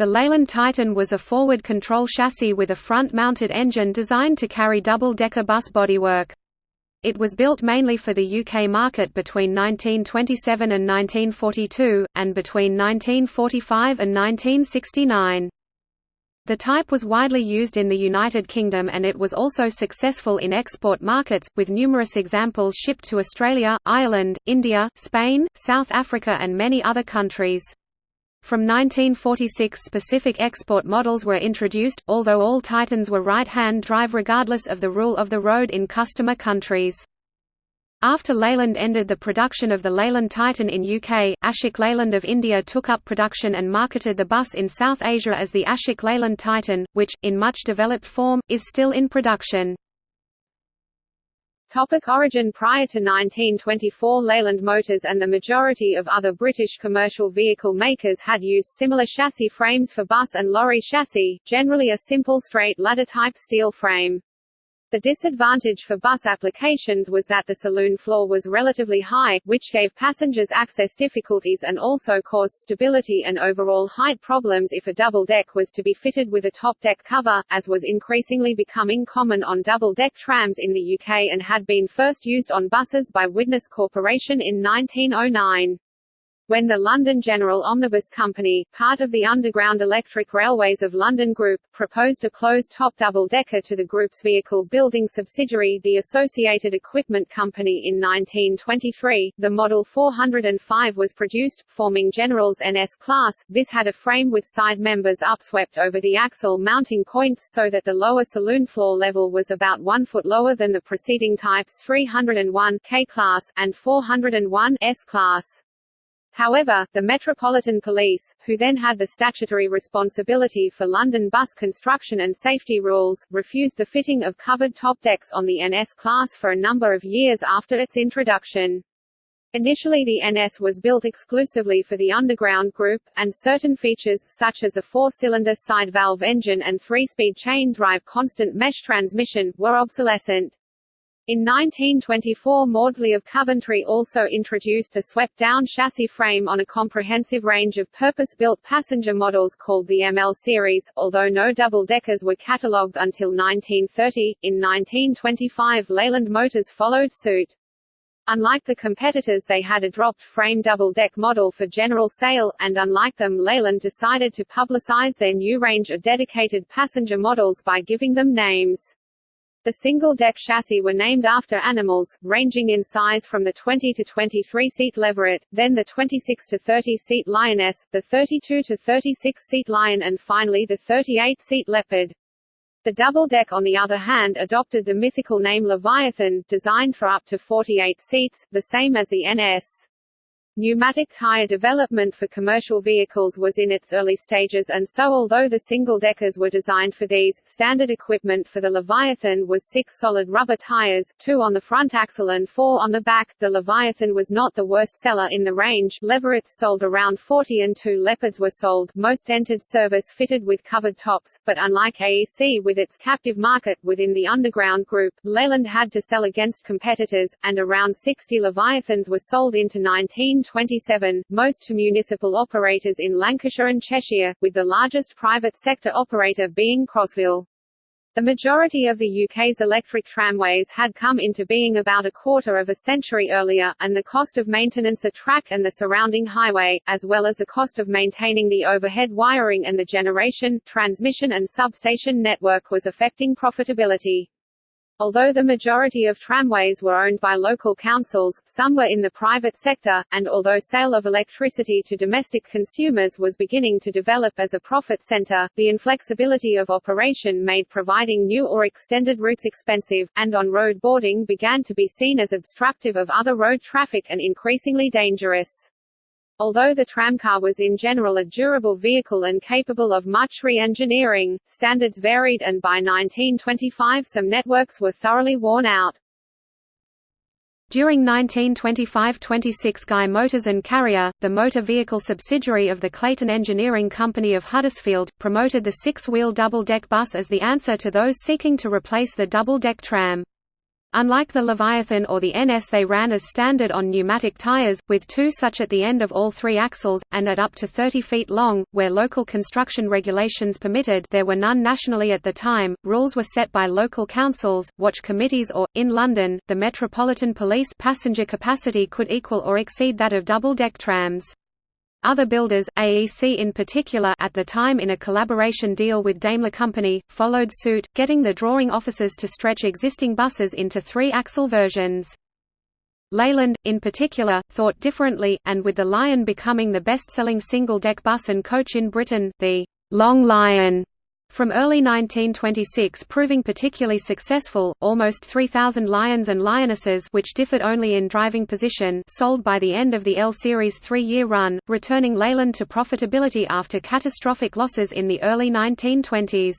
The Leyland Titan was a forward control chassis with a front-mounted engine designed to carry double-decker bus bodywork. It was built mainly for the UK market between 1927 and 1942, and between 1945 and 1969. The type was widely used in the United Kingdom and it was also successful in export markets, with numerous examples shipped to Australia, Ireland, India, Spain, South Africa and many other countries. From 1946 specific export models were introduced, although all Titans were right-hand drive regardless of the rule of the road in customer countries. After Leyland ended the production of the Leyland Titan in UK, Ashok Leyland of India took up production and marketed the bus in South Asia as the Ashok Leyland Titan, which, in much developed form, is still in production. Topic origin Prior to 1924 Leyland Motors and the majority of other British commercial vehicle makers had used similar chassis frames for bus and lorry chassis, generally a simple straight ladder-type steel frame. The disadvantage for bus applications was that the saloon floor was relatively high, which gave passengers access difficulties and also caused stability and overall height problems if a double deck was to be fitted with a top deck cover, as was increasingly becoming common on double deck trams in the UK and had been first used on buses by Widnes Corporation in 1909 when the London General Omnibus Company, part of the Underground Electric Railways of London Group, proposed a closed-top double-decker to the group's vehicle building subsidiary the Associated Equipment Company in 1923, the Model 405 was produced, forming General's NS class. This had a frame with side members upswept over the axle mounting points so that the lower saloon floor level was about one foot lower than the preceding types 301 K class, and 401 S class. However, the Metropolitan Police, who then had the statutory responsibility for London bus construction and safety rules, refused the fitting of covered top decks on the NS class for a number of years after its introduction. Initially the NS was built exclusively for the Underground Group, and certain features, such as a four-cylinder side valve engine and three-speed chain drive constant mesh transmission, were obsolescent. In 1924 Maudslay of Coventry also introduced a swept-down chassis frame on a comprehensive range of purpose-built passenger models called the ML series, although no double-deckers were catalogued until 1930. In 1925 Leyland Motors followed suit. Unlike the competitors they had a dropped-frame double-deck model for general sale, and unlike them Leyland decided to publicize their new range of dedicated passenger models by giving them names. The single-deck chassis were named after animals, ranging in size from the 20 to 23-seat leveret, then the 26 to 30-seat lioness, the 32 to 36-seat lion and finally the 38-seat leopard. The double-deck on the other hand adopted the mythical name Leviathan, designed for up to 48 seats, the same as the NS. Pneumatic tire development for commercial vehicles was in its early stages and so although the single-deckers were designed for these, standard equipment for the Leviathan was six solid rubber tires, two on the front axle and four on the back. The Leviathan was not the worst seller in the range, Leverets sold around 40 and two Leopards were sold, most entered service fitted with covered tops, but unlike AEC with its captive market within the underground group, Leyland had to sell against competitors, and around 60 Leviathans were sold into 19 27, most municipal operators in Lancashire and Cheshire, with the largest private sector operator being Crosville. The majority of the UK's electric tramways had come into being about a quarter of a century earlier, and the cost of maintenance a track and the surrounding highway, as well as the cost of maintaining the overhead wiring and the generation, transmission and substation network was affecting profitability. Although the majority of tramways were owned by local councils, some were in the private sector, and although sale of electricity to domestic consumers was beginning to develop as a profit center, the inflexibility of operation made providing new or extended routes expensive, and on-road boarding began to be seen as obstructive of other road traffic and increasingly dangerous. Although the tramcar was in general a durable vehicle and capable of much re-engineering, standards varied and by 1925 some networks were thoroughly worn out. During 1925–26 Guy Motors and Carrier, the motor vehicle subsidiary of the Clayton Engineering Company of Huddersfield, promoted the six-wheel double-deck bus as the answer to those seeking to replace the double-deck tram. Unlike the Leviathan or the NS they ran as standard on pneumatic tires, with two such at the end of all three axles, and at up to 30 feet long, where local construction regulations permitted there were none nationally at the time, rules were set by local councils, watch committees or, in London, the Metropolitan Police passenger capacity could equal or exceed that of double-deck trams. Other builders, AEC in particular at the time in a collaboration deal with Daimler Company, followed suit, getting the drawing offices to stretch existing buses into three-axle versions. Leyland, in particular, thought differently, and with the Lion becoming the best-selling single-deck bus and coach in Britain, the Long Lion from early 1926 proving particularly successful, almost 3,000 Lions and Lionesses which differed only in driving position sold by the end of the L-Series three-year run, returning Leyland to profitability after catastrophic losses in the early 1920s.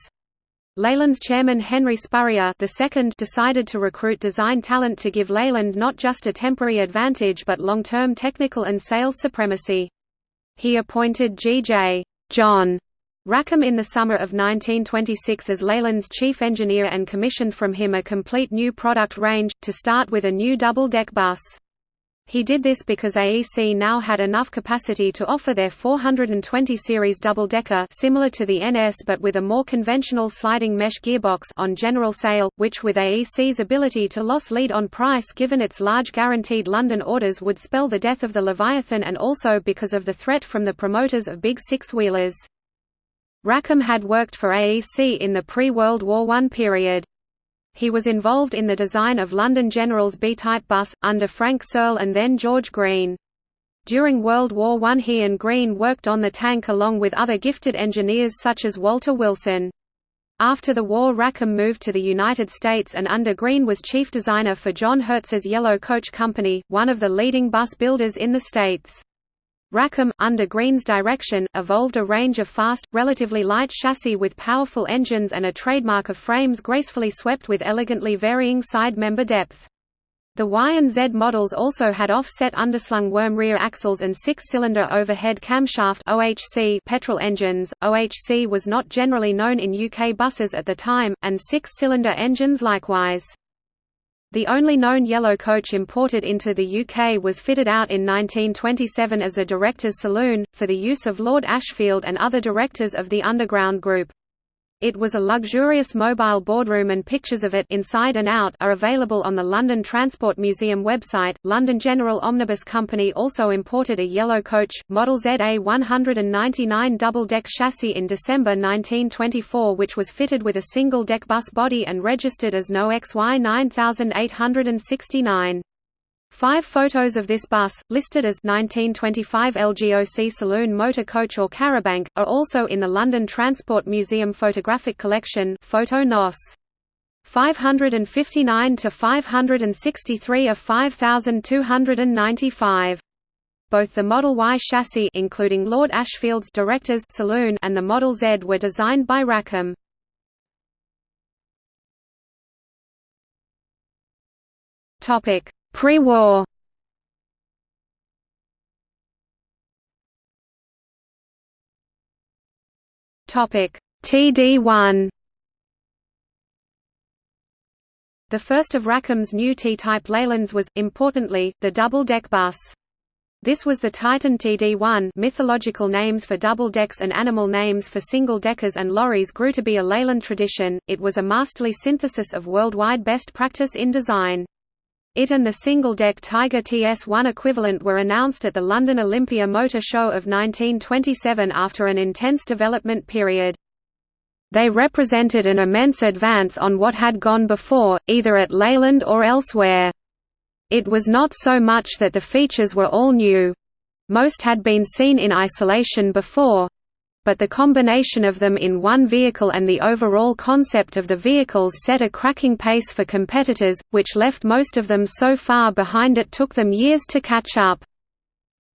Leyland's chairman Henry Spurrier II decided to recruit design talent to give Leyland not just a temporary advantage but long-term technical and sales supremacy. He appointed G.J. John Rackham in the summer of 1926 as Leyland's chief engineer and commissioned from him a complete new product range, to start with a new double-deck bus. He did this because AEC now had enough capacity to offer their 420 series double-decker similar to the NS but with a more conventional sliding mesh gearbox on general sale, which with AEC's ability to loss lead on price given its large guaranteed London orders would spell the death of the Leviathan and also because of the threat from the promoters of big six-wheelers. Rackham had worked for AEC in the pre-World War I period. He was involved in the design of London General's B-type bus, under Frank Searle and then George Green. During World War I he and Green worked on the tank along with other gifted engineers such as Walter Wilson. After the war Rackham moved to the United States and under Green was chief designer for John Hertz's Yellow Coach Company, one of the leading bus builders in the States. Rackham, under Green's direction, evolved a range of fast, relatively light chassis with powerful engines and a trademark of frames gracefully swept with elegantly varying side member depth. The Y and Z models also had offset underslung worm rear axles and six-cylinder overhead camshaft OHC petrol engines. OHC was not generally known in UK buses at the time, and six-cylinder engines likewise. The only known yellow coach imported into the UK was fitted out in 1927 as a director's saloon, for the use of Lord Ashfield and other directors of the Underground Group. It was a luxurious mobile boardroom and pictures of it inside and out are available on the London Transport Museum website. London General Omnibus Company also imported a yellow coach, Model ZA 199 double-deck chassis in December 1924 which was fitted with a single-deck bus body and registered as No XY 9869. Five photos of this bus, listed as 1925 LGOC Saloon Motor Coach or Charabanc, are also in the London Transport Museum photographic collection Photo Nos. 559 to 563 of 5295. Both the Model Y chassis including Lord Ashfield's Directors Saloon and the Model Z were designed by Rackham. Topic: Pre-war Topic TD1 The first of Rackham's new T-type Leylands was, importantly, the double-deck bus. This was the Titan TD1 mythological names for double decks and animal names for single deckers and lorries grew to be a Leyland tradition, it was a masterly synthesis of worldwide best practice in design. It and the single-deck Tiger TS1 equivalent were announced at the London Olympia Motor Show of 1927 after an intense development period. They represented an immense advance on what had gone before, either at Leyland or elsewhere. It was not so much that the features were all new. Most had been seen in isolation before, but the combination of them in one vehicle and the overall concept of the vehicles set a cracking pace for competitors, which left most of them so far behind it took them years to catch up.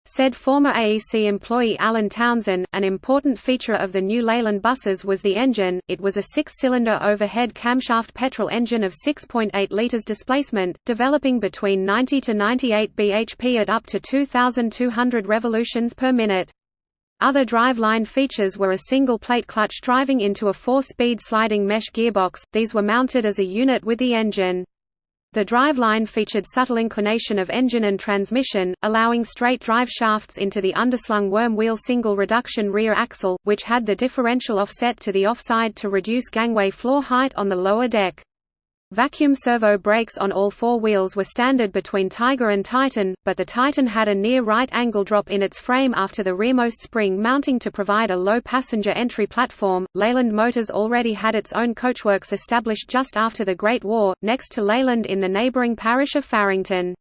Said former AEC employee Alan Townsend, an important feature of the new Leyland buses was the engine, it was a six-cylinder overhead camshaft petrol engine of 6.8 litres displacement, developing between 90 to 98 bhp at up to 2,200 revolutions per minute. Other driveline features were a single-plate clutch driving into a four-speed sliding mesh gearbox, these were mounted as a unit with the engine. The driveline featured subtle inclination of engine and transmission, allowing straight drive shafts into the underslung worm wheel single reduction rear axle, which had the differential offset to the offside to reduce gangway floor height on the lower deck. Vacuum servo brakes on all four wheels were standard between Tiger and Titan, but the Titan had a near right angle drop in its frame after the rearmost spring mounting to provide a low passenger entry platform. Leyland Motors already had its own coachworks established just after the Great War, next to Leyland in the neighbouring parish of Farington.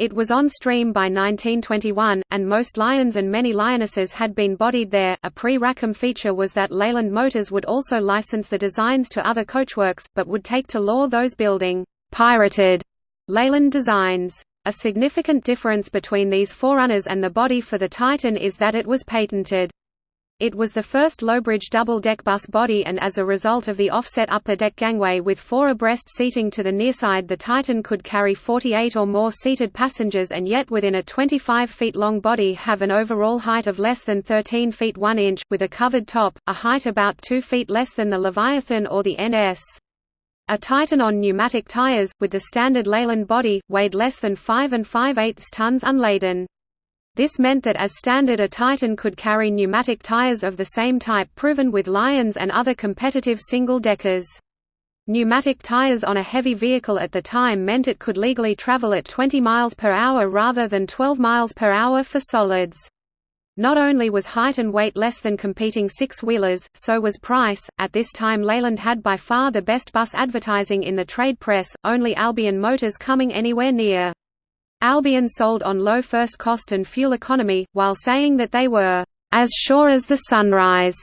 It was on stream by 1921, and most Lions and many Lionesses had been bodied there. A pre Rackham feature was that Leyland Motors would also license the designs to other coachworks, but would take to law those building pirated Leyland designs. A significant difference between these forerunners and the body for the Titan is that it was patented. It was the first low-bridge double-deck bus body and as a result of the offset upper deck gangway with four abreast seating to the nearside the Titan could carry 48 or more seated passengers and yet within a 25 feet long body have an overall height of less than 13 feet 1 inch, with a covered top, a height about 2 feet less than the Leviathan or the NS. A Titan on pneumatic tires, with the standard Leyland body, weighed less than 5 and 5 8 tons unladen. This meant that as standard a Titan could carry pneumatic tires of the same type proven with Lions and other competitive single-deckers. Pneumatic tires on a heavy vehicle at the time meant it could legally travel at 20 miles per hour rather than 12 miles per hour for solids. Not only was height and weight less than competing six-wheelers, so was price. At this time Leyland had by far the best bus advertising in the trade press, only Albion Motors coming anywhere near. Albion sold on low first cost and fuel economy, while saying that they were, "...as sure as the sunrise."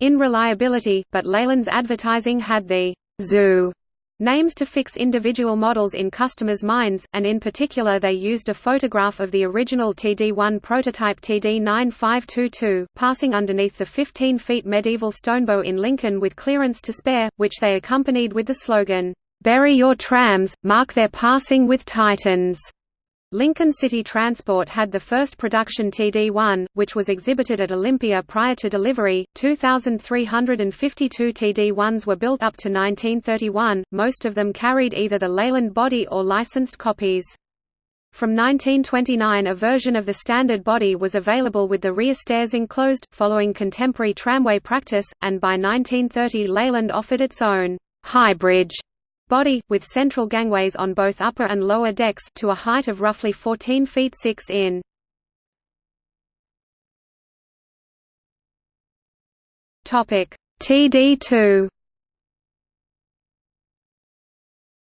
in reliability, but Leyland's advertising had the zoo names to fix individual models in customers' minds, and in particular they used a photograph of the original TD1 prototype TD9522, passing underneath the 15 feet medieval stonebow in Lincoln with clearance to spare, which they accompanied with the slogan, "'Bury your trams, mark their passing with titans'". Lincoln City Transport had the first production TD1, which was exhibited at Olympia prior to delivery. 2,352 TD1s were built up to 1931, most of them carried either the Leyland body or licensed copies. From 1929 a version of the standard body was available with the rear stairs enclosed, following contemporary tramway practice, and by 1930 Leyland offered its own «hybrid» body, with central gangways on both upper and lower decks to a height of roughly 14 feet 6 in. TD2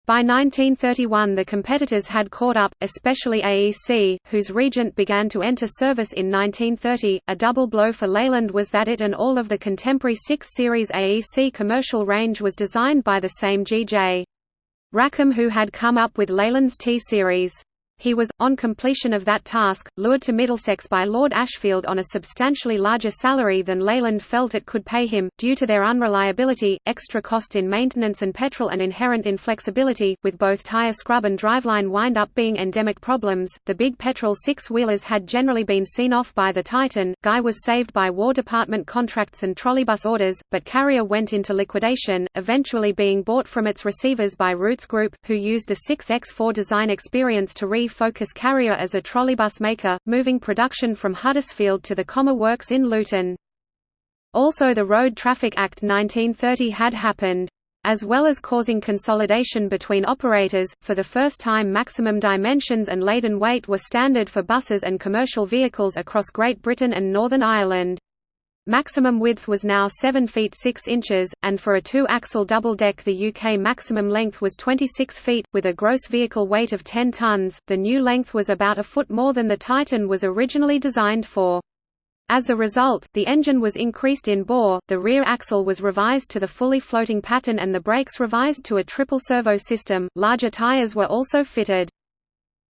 By 1931 the competitors had caught up, especially AEC, whose Regent began to enter service in 1930. A double blow for Leyland was that it and all of the contemporary 6 Series AEC commercial range was designed by the same G.J. Rackham who had come up with Leyland's T-Series. He was, on completion of that task, lured to Middlesex by Lord Ashfield on a substantially larger salary than Leyland felt it could pay him, due to their unreliability, extra cost in maintenance and petrol and inherent inflexibility, with both tyre scrub and driveline wind-up being endemic problems. The big petrol six-wheelers had generally been seen off by the Titan, Guy was saved by War Department contracts and trolleybus orders, but Carrier went into liquidation, eventually being bought from its receivers by Rootes Group, who used the 6X4 design experience to Focus Carrier as a trolleybus maker, moving production from Huddersfield to the Commer Works in Luton. Also the Road Traffic Act 1930 had happened. As well as causing consolidation between operators, for the first time maximum dimensions and laden weight were standard for buses and commercial vehicles across Great Britain and Northern Ireland. Maximum width was now 7 feet 6 inches, and for a two-axle double-deck the UK maximum length was 26 feet, with a gross vehicle weight of 10 tons. The new length was about a foot more than the Titan was originally designed for. As a result, the engine was increased in bore, the rear axle was revised to the fully floating pattern and the brakes revised to a triple servo system. Larger tyres were also fitted.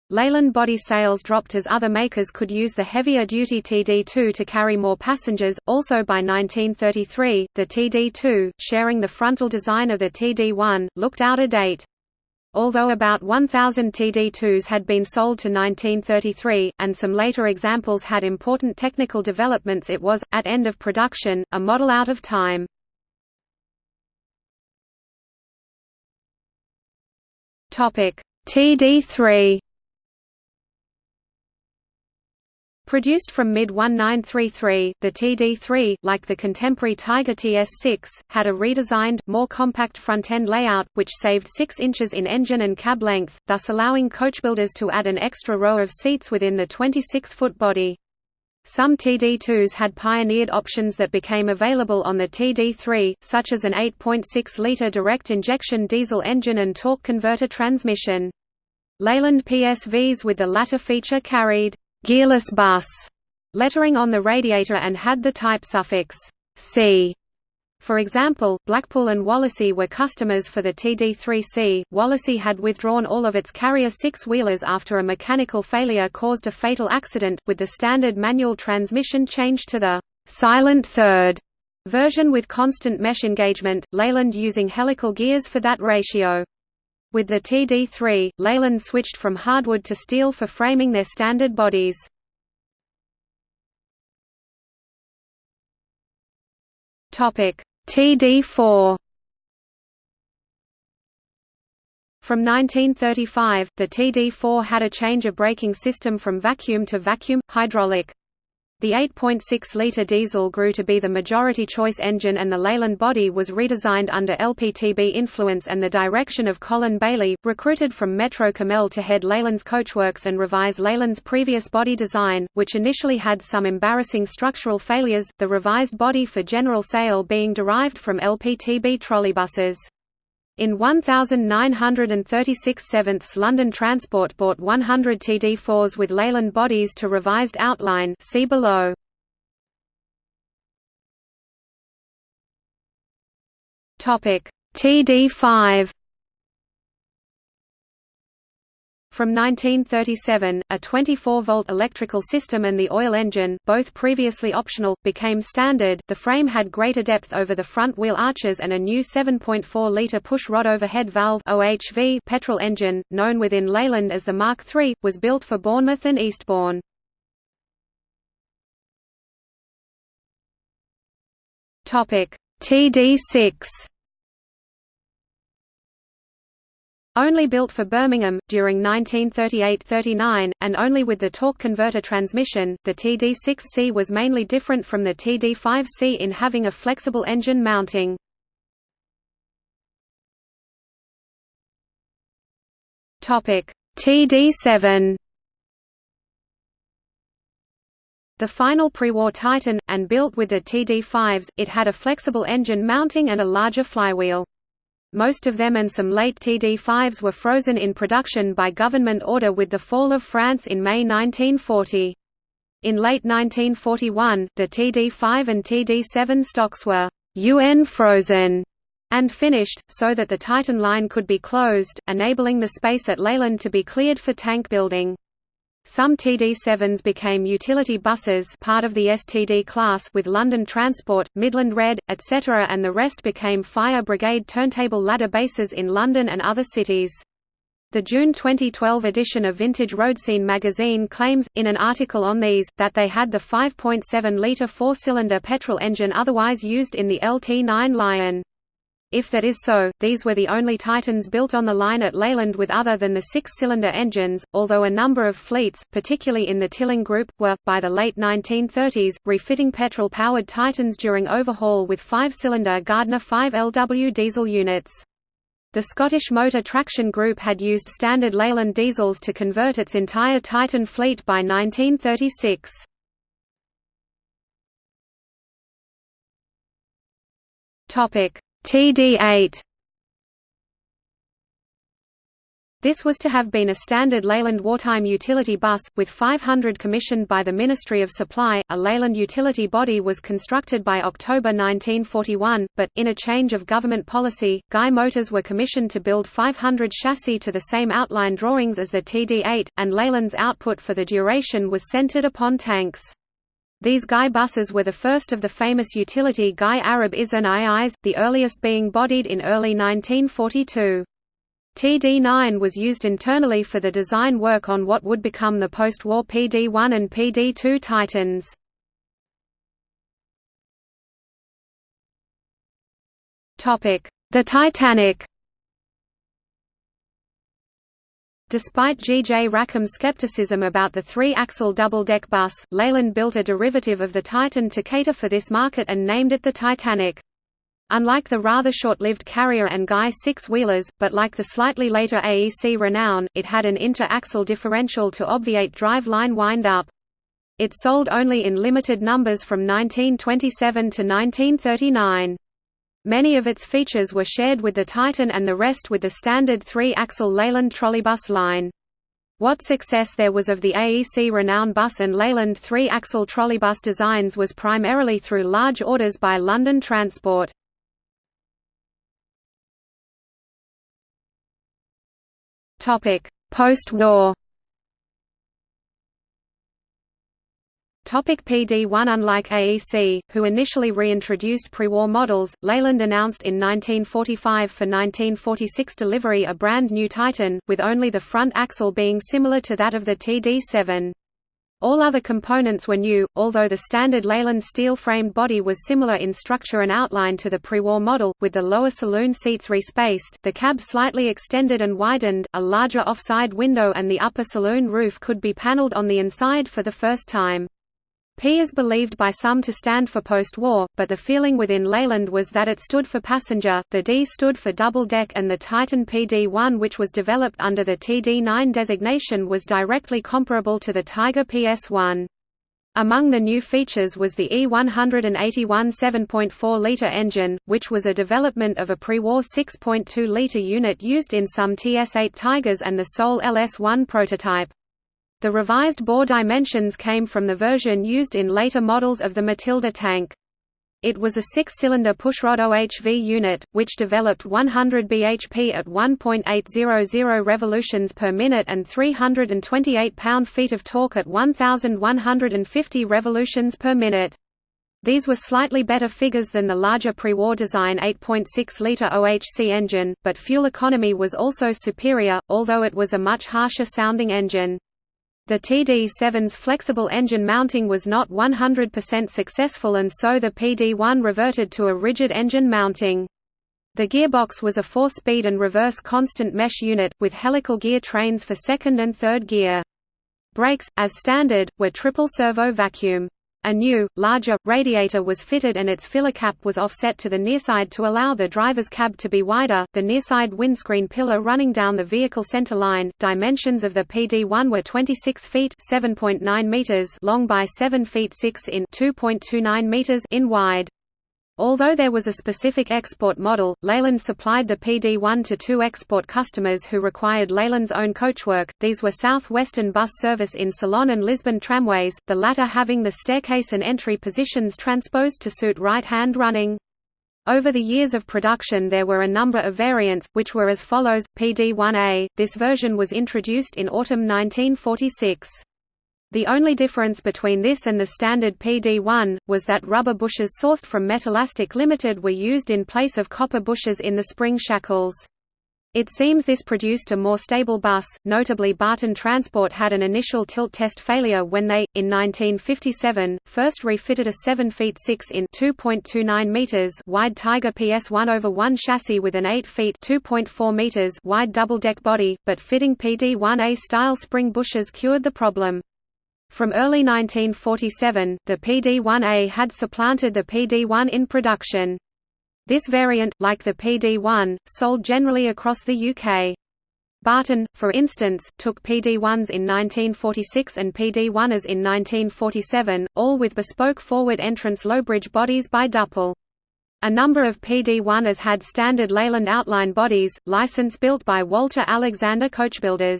Leyland body sales dropped as other makers could use the heavier-duty TD2 to carry more passengers. Also by 1933, the TD2, sharing the frontal design of the TD1, looked out of date. Although about 1,000 TD2s had been sold to 1933, and some later examples had important technical developments it was, at end of production, a model out of time. TD3 Produced from mid-1933, the TD3, like the contemporary Tiger TS6, had a redesigned, more compact front-end layout, which saved 6 inches in engine and cab length, thus allowing coachbuilders to add an extra row of seats within the 26-foot body. Some TD2s had pioneered options that became available on the TD3, such as an 8.6-litre direct-injection diesel engine and torque converter transmission. Leyland PSVs with the latter feature carried gearless bus lettering on the radiator and had the type suffix C. For example, Blackpool and Wallasey were customers for the TD3C. Wallasey had withdrawn all of its carrier six-wheelers after a mechanical failure caused a fatal accident, with the standard manual transmission changed to the silent third version with constant mesh engagement, Leyland using helical gears for that ratio. With the TD3, Leyland switched from hardwood to steel for framing their standard bodies. TD4 From 1935, the TD4 had a change of braking system from vacuum to vacuum, hydraulic. The 8.6-litre diesel grew to be the majority choice engine and the Leyland body was redesigned under LPTB influence and the direction of Colin Bailey, recruited from Metro Cammell to head Leyland's coachworks and revise Leyland's previous body design, which initially had some embarrassing structural failures, the revised body for general sale being derived from LPTB trolleybuses. In 1936 sevenths London Transport bought 100 TD4s with Leyland bodies to revised outline see below. TD5 From 1937, a 24-volt electrical system and the oil engine, both previously optional, became standard. The frame had greater depth over the front wheel arches and a new 7.4-liter push-rod overhead valve (OHV) petrol engine, known within Leyland as the Mark III, was built for Bournemouth and Eastbourne. Topic: TD6 Only built for Birmingham, during 1938–39, and only with the torque converter transmission, the TD6C was mainly different from the TD5C in having a flexible engine mounting. TD7 The final pre-war Titan, and built with the TD5s, it had a flexible engine mounting and a larger flywheel. Most of them and some late TD5s were frozen in production by government order with the fall of France in May 1940. In late 1941, the TD5 and TD7 stocks were UN frozen and finished, so that the Titan line could be closed, enabling the space at Leyland to be cleared for tank building. Some TD7s became utility buses part of the STD class with London Transport, Midland Red, etc. and the rest became fire brigade turntable ladder bases in London and other cities. The June 2012 edition of Vintage Roadscene magazine claims, in an article on these, that they had the 5.7-litre four-cylinder petrol engine otherwise used in the LT9 Lion. If that is so, these were the only Titans built on the line at Leyland with other than the six-cylinder engines, although a number of fleets, particularly in the Tilling Group, were, by the late 1930s, refitting petrol-powered Titans during overhaul with five-cylinder Gardner 5LW diesel units. The Scottish Motor Traction Group had used standard Leyland diesels to convert its entire Titan fleet by 1936. Topic TD8 This was to have been a standard Leyland wartime utility bus, with 500 commissioned by the Ministry of Supply. A Leyland utility body was constructed by October 1941, but, in a change of government policy, Guy Motors were commissioned to build 500 chassis to the same outline drawings as the TD8, and Leyland's output for the duration was centered upon tanks. These Guy buses were the first of the famous utility Guy Arab Is and IIs, the earliest being bodied in early 1942. TD9 was used internally for the design work on what would become the post-war PD1 and PD2 Titans. The Titanic Despite G. J. Rackham's skepticism about the three-axle double-deck bus, Leyland built a derivative of the Titan to cater for this market and named it the Titanic. Unlike the rather short-lived Carrier and Guy six-wheelers, but like the slightly later AEC Renown, it had an inter-axle differential to obviate drive-line wind-up. It sold only in limited numbers from 1927 to 1939. Many of its features were shared with the Titan and the rest with the standard three-axle Leyland trolleybus line. What success there was of the AEC Renown bus and Leyland three-axle trolleybus designs was primarily through large orders by London Transport. Post-war Topic PD1 Unlike AEC, who initially reintroduced pre-war models, Leyland announced in 1945 for 1946 delivery a brand new Titan, with only the front axle being similar to that of the TD7. All other components were new, although the standard Leyland steel-framed body was similar in structure and outline to the pre-war model, with the lower saloon seats respaced, the cab slightly extended and widened, a larger offside window and the upper saloon roof could be paneled on the inside for the first time. P is believed by some to stand for post-war, but the feeling within Leyland was that it stood for passenger, the D stood for double-deck and the Titan PD-1 which was developed under the TD9 designation was directly comparable to the Tiger PS-1. Among the new features was the E181 7.4-litre engine, which was a development of a pre-war 6.2-litre unit used in some TS-8 Tigers and the Soul LS-1 prototype. The revised bore dimensions came from the version used in later models of the Matilda tank. It was a six-cylinder pushrod OHV unit, which developed 100 bhp at 1.800 revolutions per minute and 328 pound-feet of torque at 1,150 revolutions per minute. These were slightly better figures than the larger pre-war design 8.6-litre OHC engine, but fuel economy was also superior, although it was a much harsher sounding engine. The TD7's flexible engine mounting was not 100% successful and so the PD-1 reverted to a rigid engine mounting. The gearbox was a four-speed and reverse constant mesh unit, with helical gear trains for second and third gear. Brakes, as standard, were triple servo vacuum. A new, larger, radiator was fitted and its filler cap was offset to the nearside to allow the driver's cab to be wider. The nearside windscreen pillar running down the vehicle center line. Dimensions of the PD1 were 26 feet (7.9 meters) long by 7 feet 6 in (2.29 meters) in wide. Although there was a specific export model, Leyland supplied the PD-1 to two export customers who required Leyland's own coachwork, these were South Western Bus Service in Ceylon and Lisbon Tramways, the latter having the staircase and entry positions transposed to suit right-hand running. Over the years of production there were a number of variants, which were as follows, PD-1A, this version was introduced in autumn 1946. The only difference between this and the standard PD-1, was that rubber bushes sourced from Metalastic Limited were used in place of copper bushes in the spring shackles. It seems this produced a more stable bus, notably Barton Transport had an initial tilt test failure when they, in 1957, first refitted a 7 feet 6 in 2.29 meters wide Tiger PS1 over 1 chassis with an 8 feet 2.4 meters wide double-deck body, but fitting PD-1A style spring bushes cured the problem. From early 1947, the PD-1A had supplanted the PD-1 in production. This variant, like the PD-1, sold generally across the UK. Barton, for instance, took PD-1s in 1946 and PD-1s in 1947, all with bespoke forward entrance low-bridge bodies by Duple. A number of PD-1s had standard Leyland outline bodies, license built by Walter Alexander Coachbuilders.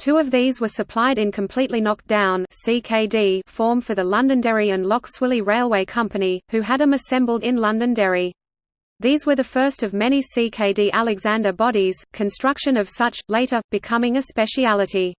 Two of these were supplied in completely knocked down CKD form for the Londonderry and Lough Swilly Railway Company, who had them assembled in Londonderry. These were the first of many CKD Alexander bodies, construction of such, later, becoming a speciality.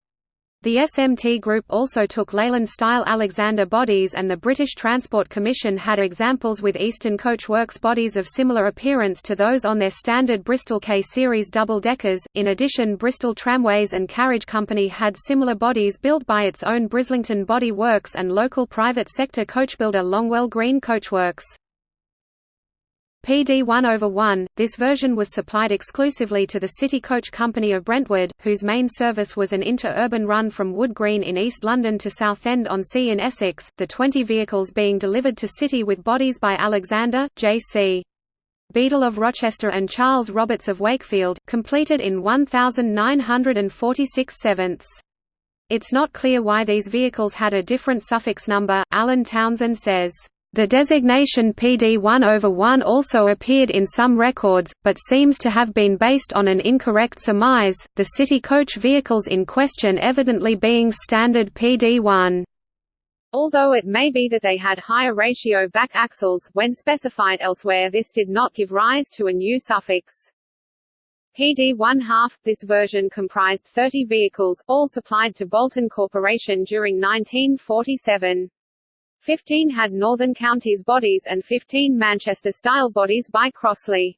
The SMT Group also took Leyland-style Alexander bodies and the British Transport Commission had examples with Eastern Coach Works bodies of similar appearance to those on their standard Bristol K-series double-deckers. In addition Bristol Tramways and Carriage Company had similar bodies built by its own Brislington Body Works and local private sector coachbuilder Longwell Green Coachworks. PD 1 over 1, this version was supplied exclusively to the City Coach Company of Brentwood, whose main service was an inter-urban run from Wood Green in East London to Southend-on-Sea in Essex, the 20 vehicles being delivered to City with bodies by Alexander, J.C. Beadle of Rochester and Charles Roberts of Wakefield, completed in 1946 sevenths. It's not clear why these vehicles had a different suffix number, Alan Townsend says. The designation PD1 over 1 also appeared in some records, but seems to have been based on an incorrect surmise, the city coach vehicles in question evidently being standard PD1. Although it may be that they had higher ratio back axles, when specified elsewhere this did not give rise to a new suffix. PD 1 half, this version comprised 30 vehicles, all supplied to Bolton Corporation during 1947. 15 had Northern Counties bodies and 15 Manchester-style bodies by Crossley.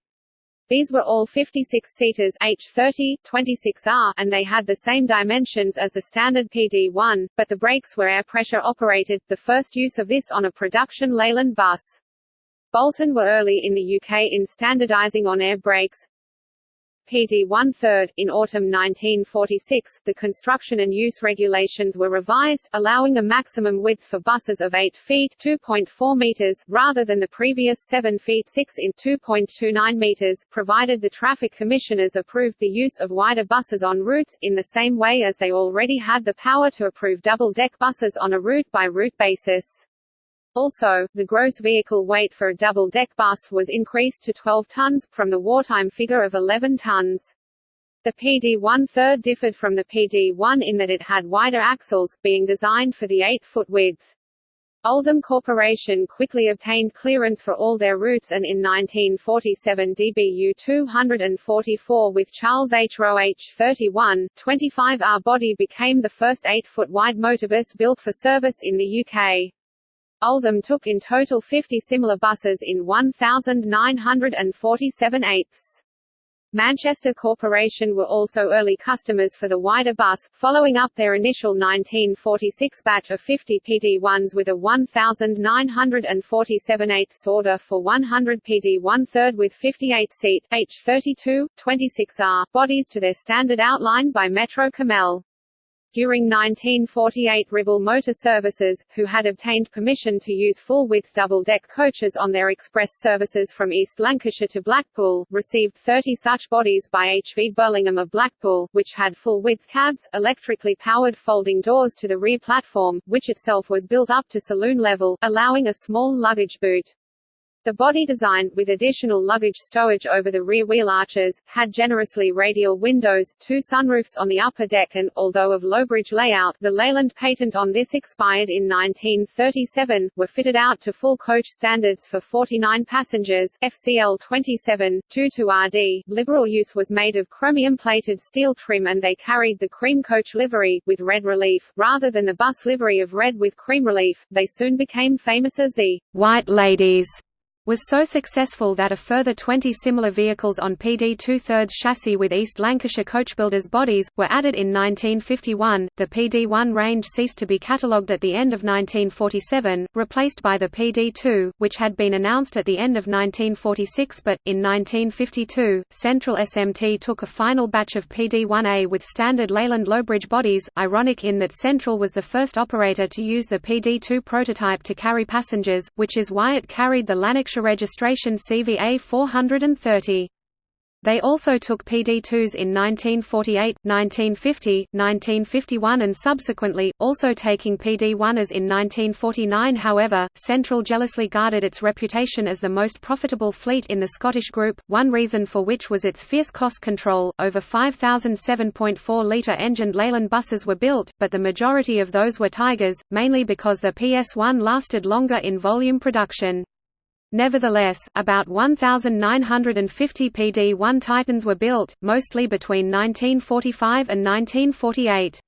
These were all 56-seaters H30, 26R, and they had the same dimensions as the standard PD-1, but the brakes were air pressure operated, the first use of this on a production Leyland bus. Bolton were early in the UK in standardising on air brakes, PD one-third. In autumn 1946, the construction and use regulations were revised, allowing a maximum width for buses of 8 feet 2.4 meters, rather than the previous 7 feet 6 in 2.29 meters, provided the traffic commissioners approved the use of wider buses on routes, in the same way as they already had the power to approve double-deck buses on a route-by-route -route basis. Also, the gross vehicle weight for a double-deck bus was increased to 12 tons, from the wartime figure of 11 tons. The PD-1 third differed from the PD-1 in that it had wider axles, being designed for the 8-foot width. Oldham Corporation quickly obtained clearance for all their routes and in 1947 DBU 244 with Charles H. Roe H31, 25R body became the first 8-foot wide motorbus built for service in the UK. Oldham took in total 50 similar buses in 1,947 eighths. Manchester Corporation were also early customers for the wider bus, following up their initial 1946 batch of 50 PD1s with a 1,947 eighths order for 100 PD1 third with 58-seat, H32, 26R, bodies to their standard outline by Metro Cammell. During 1948 Ribble Motor Services, who had obtained permission to use full-width double-deck coaches on their express services from East Lancashire to Blackpool, received 30 such bodies by HV Burlingham of Blackpool, which had full-width cabs, electrically powered folding doors to the rear platform, which itself was built up to saloon level, allowing a small luggage boot. The body design, with additional luggage stowage over the rear wheel arches, had generously radial windows, two sunroofs on the upper deck and, although of low-bridge layout the Leyland patent on this expired in 1937, were fitted out to full coach standards for 49 passengers FCL 27, 2-2RD. Liberal use was made of chromium-plated steel trim and they carried the cream coach livery, with red relief, rather than the bus livery of red with cream relief. They soon became famous as the White Ladies was so successful that a further 20 similar vehicles on PD two-thirds chassis with East Lancashire coachbuilders bodies, were added in 1951. The PD1 range ceased to be catalogued at the end of 1947, replaced by the PD2, which had been announced at the end of 1946 but, in 1952, Central SMT took a final batch of PD1A with standard Leyland Lowbridge bodies, ironic in that Central was the first operator to use the PD2 prototype to carry passengers, which is why it carried the Lanarkshire registration CVA 430. They also took PD2s in 1948, 1950, 1951 and subsequently, also taking PD1s in 1949 however, Central jealously guarded its reputation as the most profitable fleet in the Scottish group, one reason for which was its fierce cost control. Over 5,000 7.4-litre engined Leyland buses were built, but the majority of those were Tigers, mainly because the PS1 lasted longer in volume production. Nevertheless, about 1,950 PD-1 Titans were built, mostly between 1945 and 1948.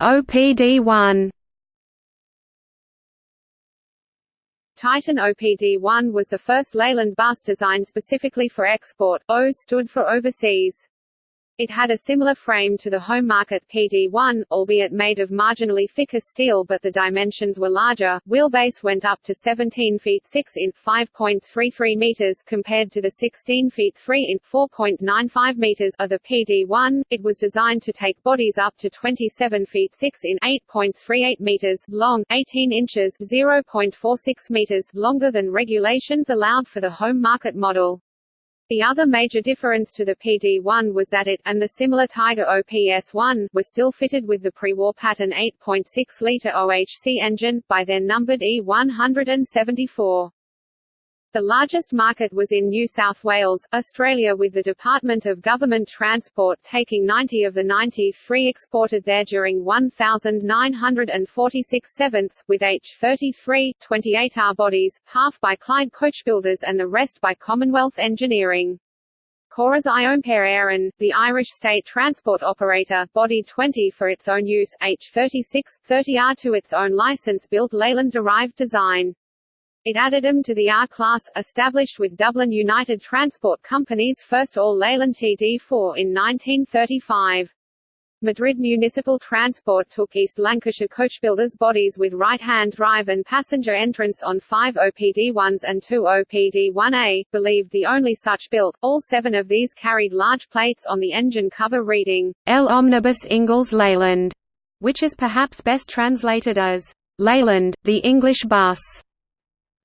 OPD-1 Titan OPD-1 was the first Leyland bus designed specifically for export, O stood for overseas. It had a similar frame to the home market PD1, albeit made of marginally thicker steel but the dimensions were larger. Wheelbase went up to 17 feet 6 in 5.33 meters compared to the 16 feet 3 in 4.95 meters of the PD1. It was designed to take bodies up to 27 feet 6 in 8.38 meters long, 18 inches 0.46 meters longer than regulations allowed for the home market model. The other major difference to the PD-1 was that it, and the similar Tiger OPS-1, were still fitted with the pre-war pattern 8.6-litre OHC engine, by then numbered E174. The largest market was in New South Wales, Australia with the Department of Government Transport taking 90 of the 93 exported there during 1,946 sevenths, with H33, 28R bodies, half by Clyde Coachbuilders and the rest by Commonwealth Engineering. Córas Iompair Éireann, the Irish state transport operator, bodied 20 for its own use, H36, 30R to its own license-built Leyland-derived design. It added them to the R-Class, established with Dublin United Transport Company's first all-Leyland TD4 in 1935. Madrid Municipal Transport took East Lancashire coachbuilders bodies with right-hand drive and passenger entrance on five OPD-1s and two OPD-1A, believed the only such built. All seven of these carried large plates on the engine cover reading, L Omnibus Inglés Leyland, which is perhaps best translated as, Leyland, the English bus.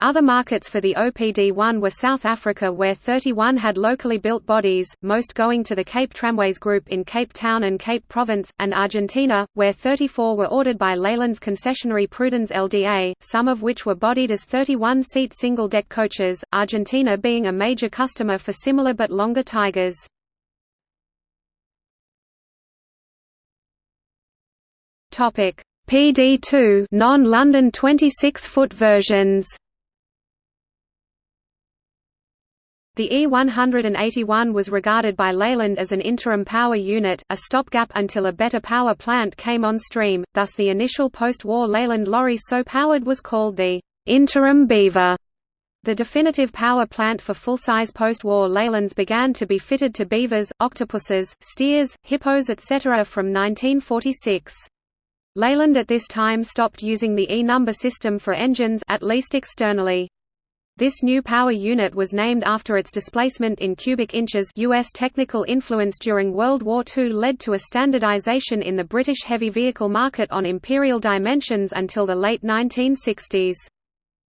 Other markets for the OPD-1 were South Africa where 31 had locally built bodies, most going to the Cape Tramways Group in Cape Town and Cape Province, and Argentina, where 34 were ordered by Leyland's concessionary Prudens LDA, some of which were bodied as 31-seat single-deck coaches, Argentina being a major customer for similar but longer Tigers. PD2 non-London 26-foot versions The E181 was regarded by Leyland as an interim power unit, a stopgap until a better power plant came on stream, thus the initial post-war Leyland lorry so powered was called the interim Beaver. The definitive power plant for full-size post-war Leylands began to be fitted to Beavers, Octopuses, Steers, Hippos etc. from 1946. Leyland at this time stopped using the E-number system for engines at least externally. This new power unit was named after its displacement in cubic inches US technical influence during World War II led to a standardization in the British heavy vehicle market on imperial dimensions until the late 1960s.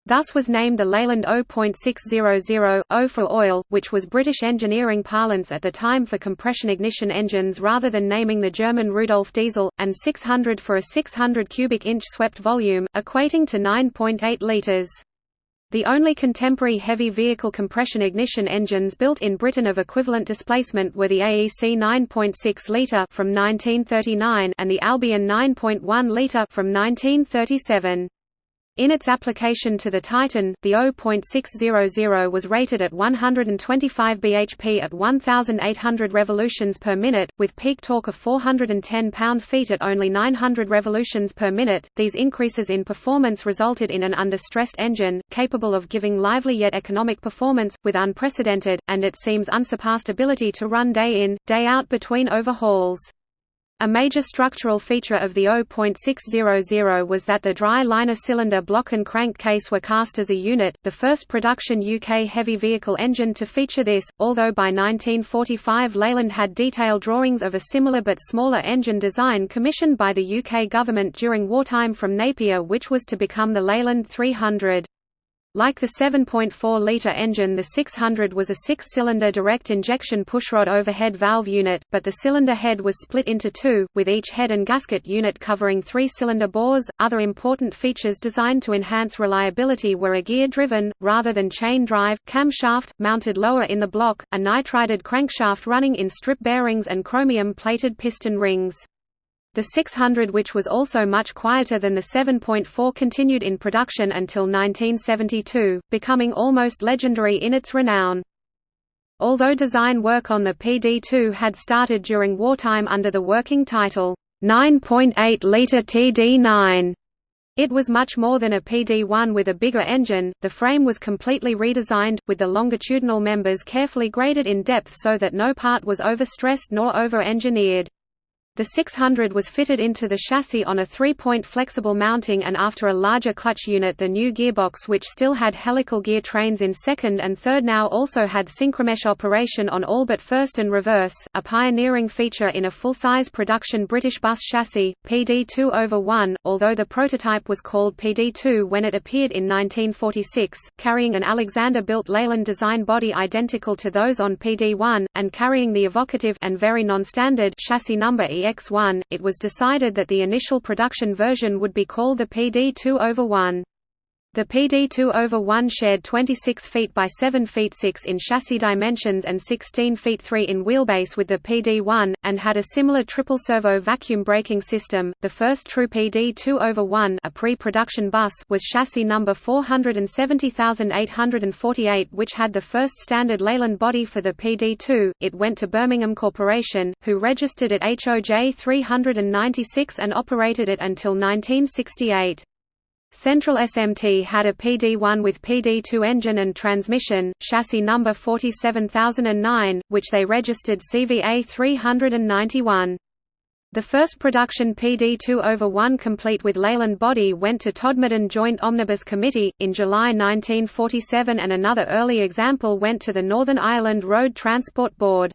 Thus was named the Leyland O.600, O for oil, which was British engineering parlance at the time for compression ignition engines rather than naming the German Rudolf diesel, and 600 for a 600 cubic inch swept volume, equating to 9.8 litres. The only contemporary heavy vehicle compression ignition engines built in Britain of equivalent displacement were the AEC 9.6 litre from 1939 and the Albion 9.1 litre from 1937. In its application to the Titan, the O.600 was rated at 125 bhp at 1,800 revolutions per minute, with peak torque of 410 pound-feet at only 900 revolutions per minute. These increases in performance resulted in an under-stressed engine, capable of giving lively yet economic performance, with unprecedented, and it seems unsurpassed ability to run day in, day out between overhauls. A major structural feature of the O.600 was that the dry liner cylinder block and crankcase were cast as a unit, the first production UK heavy vehicle engine to feature this, although by 1945 Leyland had detailed drawings of a similar but smaller engine design commissioned by the UK government during wartime from Napier which was to become the Leyland 300. Like the 7.4-litre engine the 600 was a six-cylinder direct injection pushrod overhead valve unit, but the cylinder head was split into two, with each head and gasket unit covering three-cylinder bores. Other important features designed to enhance reliability were a gear-driven, rather than chain drive, camshaft, mounted lower in the block, a nitrided crankshaft running in strip bearings and chromium-plated piston rings. The 600 which was also much quieter than the 7.4 continued in production until 1972, becoming almost legendary in its renown. Although design work on the PD-2 had started during wartime under the working title, 9.8-litre TD9, It was much more than a PD-1 with a bigger engine, the frame was completely redesigned, with the longitudinal members carefully graded in depth so that no part was overstressed nor over-engineered. The 600 was fitted into the chassis on a three-point flexible mounting and after a larger clutch unit the new gearbox which still had helical gear trains in second and third now also had synchromesh operation on all but first and reverse, a pioneering feature in a full-size production British bus chassis, PD2 over 1, although the prototype was called PD2 when it appeared in 1946, carrying an Alexander-built Leyland design body identical to those on PD1, and carrying the evocative and very non-standard chassis number EX1, it was decided that the initial production version would be called the PD2 over 1. The PD2 over 1 shared 26 feet by 7 feet 6 in chassis dimensions and 16 feet 3 in wheelbase with the PD1, and had a similar triple servo vacuum braking system. The first true PD2 over 1, a pre-production bus, was chassis number 470848, which had the first standard Leyland body for the PD2. It went to Birmingham Corporation, who registered it HOJ 396 and operated it until 1968. Central SMT had a PD1 with PD2 engine and transmission, chassis number 47009, which they registered CVA 391. The first production PD2 over 1 complete with Leyland body went to Todmorden Joint Omnibus Committee, in July 1947 and another early example went to the Northern Ireland Road Transport Board.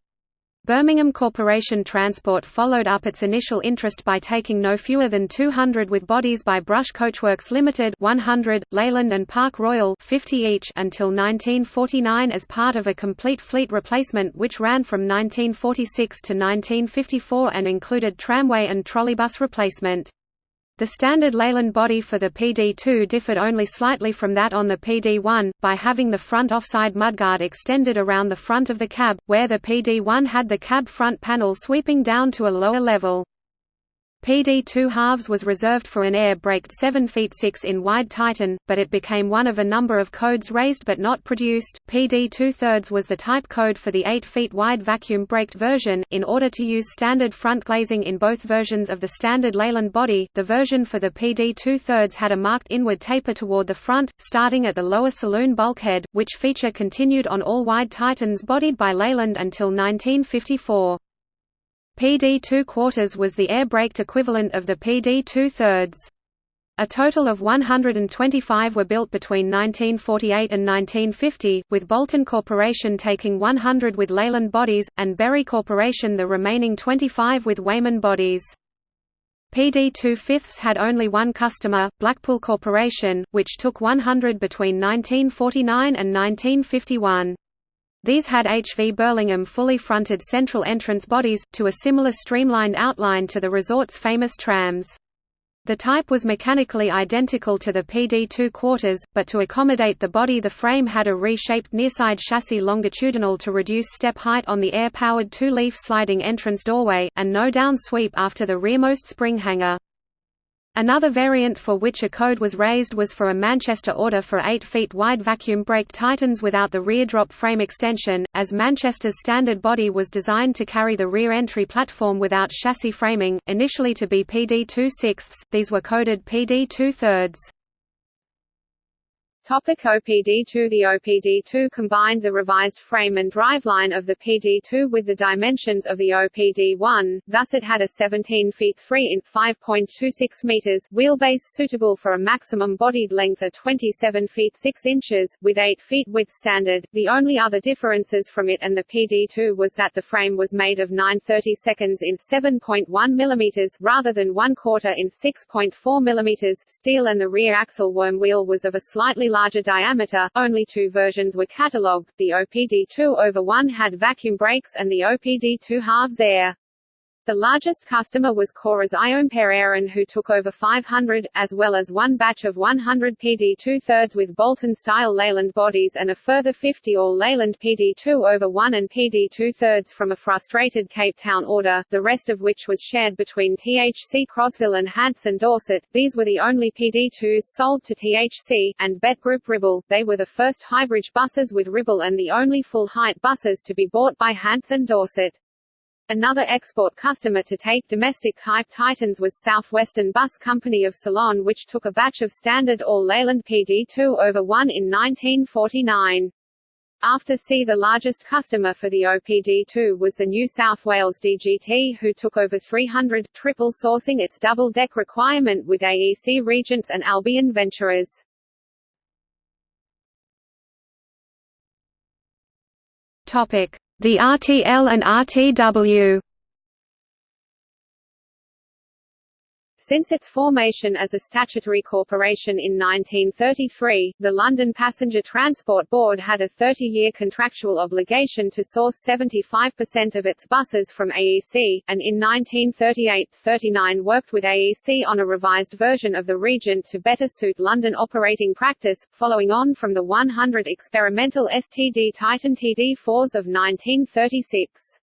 Birmingham Corporation Transport followed up its initial interest by taking no fewer than 200 with bodies by Brush Coachworks Limited 100, Leyland and Park Royal 50 each until 1949 as part of a complete fleet replacement which ran from 1946 to 1954 and included tramway and trolleybus replacement. The standard Leyland body for the PD2 differed only slightly from that on the PD1, by having the front offside mudguard extended around the front of the cab, where the PD1 had the cab front panel sweeping down to a lower level. PD2 halves was reserved for an air-braked 7 feet 6 in wide Titan, but it became one of a number of codes raised but not produced. PD2 thirds was the type code for the 8 feet wide vacuum-braked version. In order to use standard front glazing in both versions of the standard Leyland body, the version for the PD2 thirds had a marked inward taper toward the front, starting at the lower saloon bulkhead, which feature continued on all wide Titans bodied by Leyland until 1954. PD 2 quarters was the air-braked equivalent of the PD 2 thirds. A total of 125 were built between 1948 and 1950, with Bolton Corporation taking 100 with Leyland bodies, and Bury Corporation the remaining 25 with Weymann bodies. PD 2 fifths had only one customer, Blackpool Corporation, which took 100 between 1949 and 1951. These had HV Burlingham fully fronted central entrance bodies, to a similar streamlined outline to the resort's famous trams. The type was mechanically identical to the PD2 quarters, but to accommodate the body the frame had a reshaped nearside chassis longitudinal to reduce step height on the air-powered two-leaf sliding entrance doorway, and no down sweep after the rearmost spring hanger. Another variant for which a code was raised was for a Manchester order for 8 feet wide vacuum brake Titans without the rear drop frame extension, as Manchester's standard body was designed to carry the rear entry platform without chassis framing, initially to be PD 2 sixths, these were coded PD 2 thirds. Topic OPD2 The OPD2 combined the revised frame and driveline of the PD2 with the dimensions of the OPD1, thus it had a 17 feet 3 in 5.26 meters wheelbase suitable for a maximum bodied length of 27 feet 6 inches, with 8 feet width standard. The only other differences from it and the PD2 was that the frame was made of 930 seconds in 7.1 millimeters rather than 1 quarter in 6.4 millimeters steel and the rear axle worm wheel was of a slightly larger diameter, only two versions were catalogued, the OPD2 over 1 had vacuum brakes and the OPD2 halves air. The largest customer was Cora's Aaron who took over 500, as well as one batch of 100 PD 2 thirds with Bolton-style Leyland bodies and a further 50 all Leyland PD 2 over 1 and PD 2 thirds from a frustrated Cape Town order, the rest of which was shared between THC Crosville and Hants and Dorset. These were the only PD 2s sold to THC, and Bet Group Ribble. They were the first highbridge buses with Ribble and the only full-height buses to be bought by Hants and Dorset. Another export customer to take domestic type Titans was Southwestern Bus Company of Ceylon which took a batch of standard all Leyland PD2 over 1 in 1949. After C the largest customer for the OPD2 was the New South Wales DGT who took over 300, triple sourcing its double-deck requirement with AEC Regents and Albion Venturers. Topic: The RTL and RTW. Since its formation as a statutory corporation in 1933, the London Passenger Transport Board had a 30-year contractual obligation to source 75% of its buses from AEC, and in 1938-39 worked with AEC on a revised version of the Regent to better suit London operating practice, following on from the 100 experimental STD Titan TD4s of 1936.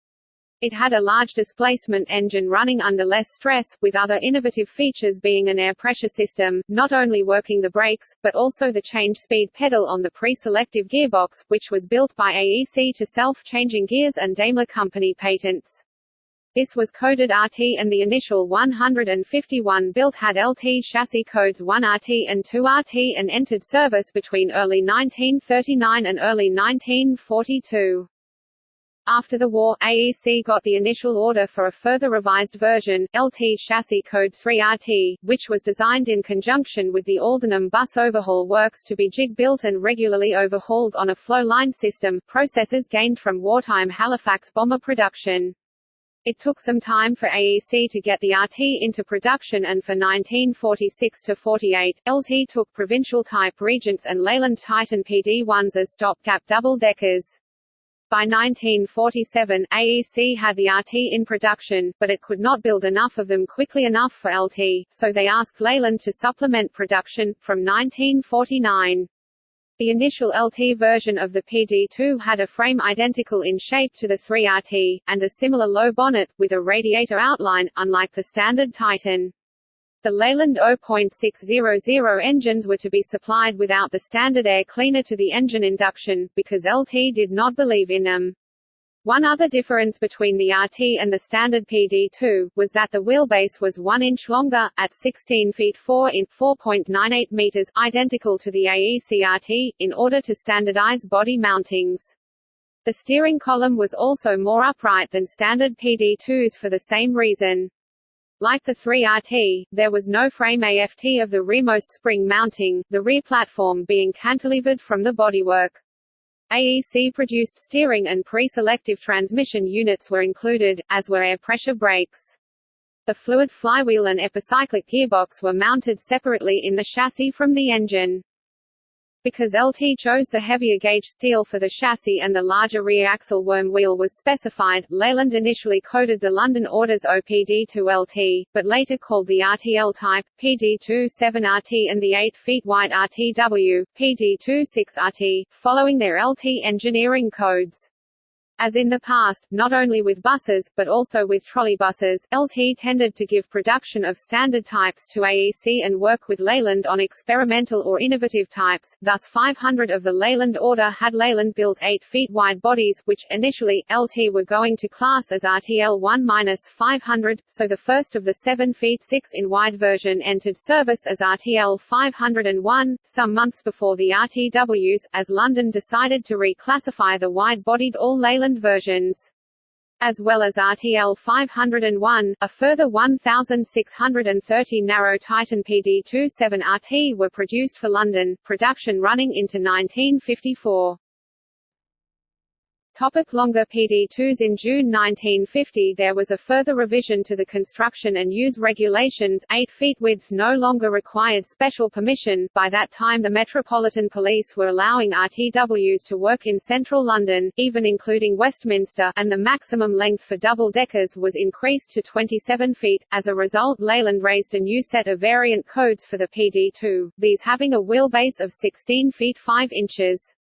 It had a large displacement engine running under less stress, with other innovative features being an air pressure system, not only working the brakes, but also the change speed pedal on the pre-selective gearbox, which was built by AEC to self-changing gears and Daimler Company patents. This was coded RT and the initial 151 built had LT chassis codes 1RT and 2RT and entered service between early 1939 and early 1942. After the war, AEC got the initial order for a further revised version, LT chassis code 3RT, which was designed in conjunction with the Aldenham Bus Overhaul Works to be jig-built and regularly overhauled on a flow line system, processes gained from wartime Halifax bomber production. It took some time for AEC to get the RT into production and for 1946–48, LT took provincial-type Regents and Leyland Titan PD-1s as stopgap double-deckers. By 1947, AEC had the RT in production, but it could not build enough of them quickly enough for LT, so they asked Leyland to supplement production, from 1949. The initial LT version of the PD2 had a frame identical in shape to the 3RT, and a similar low bonnet, with a radiator outline, unlike the standard Titan. The Leyland O.600 engines were to be supplied without the standard air cleaner to the engine induction, because LT did not believe in them. One other difference between the RT and the standard PD2, was that the wheelbase was 1 inch longer, at 16 feet 4 in 4.98 meters, identical to the AEC RT, in order to standardize body mountings. The steering column was also more upright than standard PD2s for the same reason. Like the 3RT, there was no frame aft of the rearmost spring mounting, the rear platform being cantilevered from the bodywork. AEC produced steering and pre-selective transmission units were included, as were air pressure brakes. The fluid flywheel and epicyclic gearbox were mounted separately in the chassis from the engine. Because LT chose the heavier gauge steel for the chassis and the larger rear axle worm wheel was specified, Leyland initially coded the London orders OPD to LT, but later called the RTL type, PD2 7RT and the 8 feet wide RTW, PD2 6RT, following their LT engineering codes. As in the past, not only with buses, but also with trolleybuses, LT tended to give production of standard types to AEC and work with Leyland on experimental or innovative types, thus 500 of the Leyland order had Leyland built 8 feet wide bodies, which, initially, LT were going to class as RTL 1-500, so the first of the 7 feet 6 in wide version entered service as RTL 501, some months before the RTWs, as London decided to reclassify the wide-bodied all Leyland versions. As well as RTL 501, a further 1,630 narrow Titan PD27 RT were produced for London, production running into 1954. Topic longer PD2s In June 1950 there was a further revision to the construction and use regulations 8 feet width no longer required special permission, by that time the Metropolitan Police were allowing RTWs to work in central London, even including Westminster, and the maximum length for double-deckers was increased to 27 feet. As a result Leyland raised a new set of variant codes for the PD2, these having a wheelbase of 16 feet 5 inches.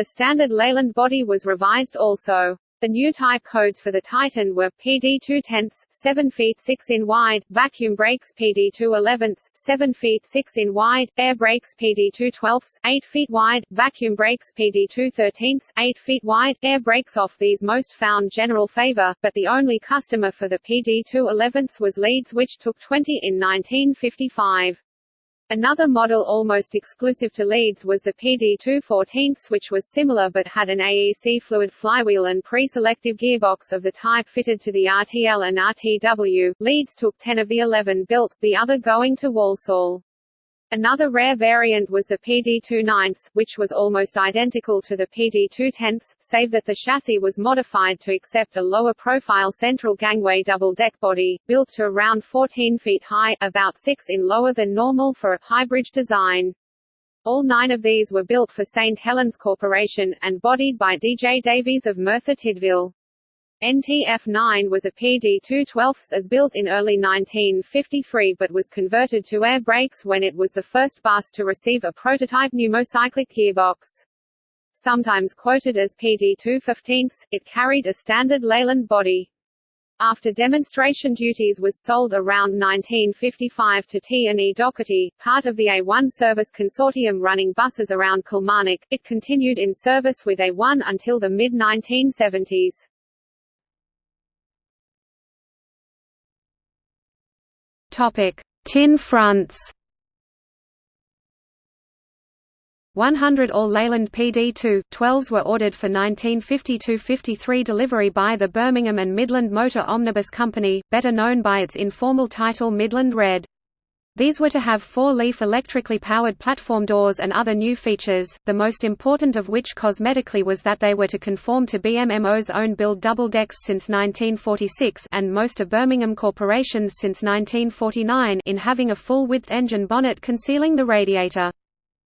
The standard Leyland body was revised also. The new type codes for the Titan were PD 2 tenths, 7 feet 6 in wide, vacuum brakes PD 2 elevenths, 7 feet 6 in wide, air brakes PD 2 twelfths, 8 feet wide, vacuum brakes PD 2 thirteenths, 8 feet wide, air brakes off these most found general favor, but the only customer for the PD 2 elevenths was Leeds which took 20 in 1955. Another model almost exclusive to Leeds was the PD214, which was similar but had an AEC fluid flywheel and pre-selective gearbox of the type fitted to the RTL and RTW. Leeds took 10 of the 11 built, the other going to Walsall. Another rare variant was the PD2 9 which was almost identical to the PD2 10 save that the chassis was modified to accept a lower-profile central gangway double-deck body, built to around 14 feet high, about 6 in lower than normal for a highbridge design. All nine of these were built for St. Helens Corporation, and bodied by D.J. Davies of Merthyr Tydfil. NTF-9 was a PD-212 as built in early 1953 but was converted to air brakes when it was the first bus to receive a prototype pneumocyclic gearbox. Sometimes quoted as PD-215, it carried a standard Leyland body. After demonstration duties was sold around 1955 to T&E Docherty, part of the A1 service consortium running buses around Kilmarnock, it continued in service with A1 until the mid-1970s. Topic: Tin fronts. 100 all Leyland PD2 12s were ordered for 1952–53 delivery by the Birmingham and Midland Motor Omnibus Company, better known by its informal title Midland Red. These were to have four-leaf electrically powered platform doors and other new features, the most important of which cosmetically was that they were to conform to BMMO's own build double decks since 1946 and most of Birmingham Corporation's since 1949 in having a full-width engine bonnet concealing the radiator.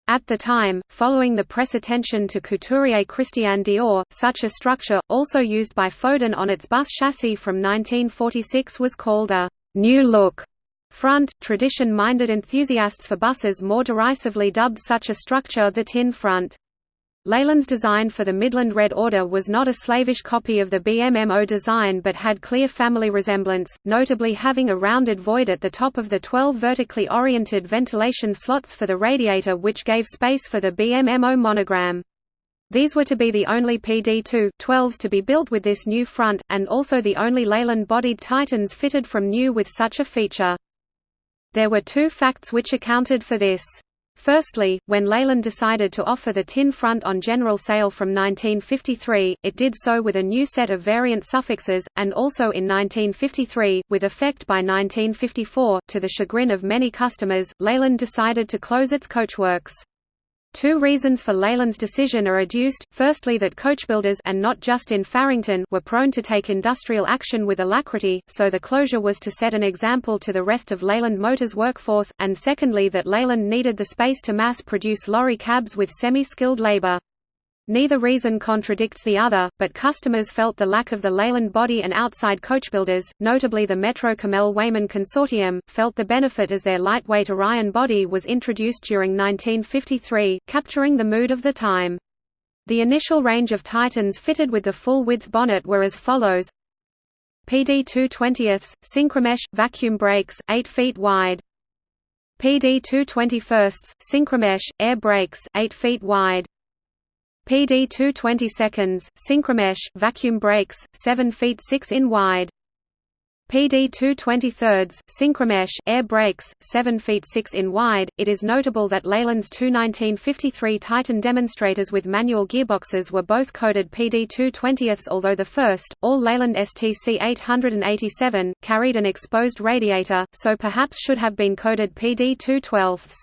At the time, following the press attention to couturier Christian Dior, such a structure, also used by Foden on its bus chassis from 1946 was called a «new look» Front, tradition-minded enthusiasts for buses more derisively dubbed such a structure the tin front. Leyland's design for the Midland Red Order was not a slavish copy of the BMMO design but had clear family resemblance, notably having a rounded void at the top of the 12 vertically oriented ventilation slots for the radiator which gave space for the BMMO monogram. These were to be the only PD2 12s to be built with this new front, and also the only Leyland-bodied Titans fitted from new with such a feature. There were two facts which accounted for this. Firstly, when Leyland decided to offer the tin front on general sale from 1953, it did so with a new set of variant suffixes, and also in 1953, with effect by 1954, to the chagrin of many customers, Leyland decided to close its coachworks. Two reasons for Leyland's decision are adduced, firstly that coachbuilders and not just in Farington were prone to take industrial action with alacrity, so the closure was to set an example to the rest of Leyland Motors' workforce, and secondly that Leyland needed the space to mass-produce lorry cabs with semi-skilled labor. Neither reason contradicts the other, but customers felt the lack of the Leyland body and outside coachbuilders, notably the Metro Cammell Weymann Consortium, felt the benefit as their lightweight Orion body was introduced during 1953, capturing the mood of the time. The initial range of Titans fitted with the full-width bonnet were as follows PD 220ths, Synchromesh, vacuum brakes, 8 feet wide. PD 221sts, Synchromesh, air brakes, 8 feet wide. PD 220 seconds, Synchromesh, vacuum brakes, 7 feet 6 in wide. PD 220 thirds, Synchromesh, air brakes, 7 feet 6 in wide. It is notable that Leyland's two 1953 Titan demonstrators with manual gearboxes were both coded PD 220ths although the first, all Leyland STC 887, carried an exposed radiator, so perhaps should have been coded PD 212ths.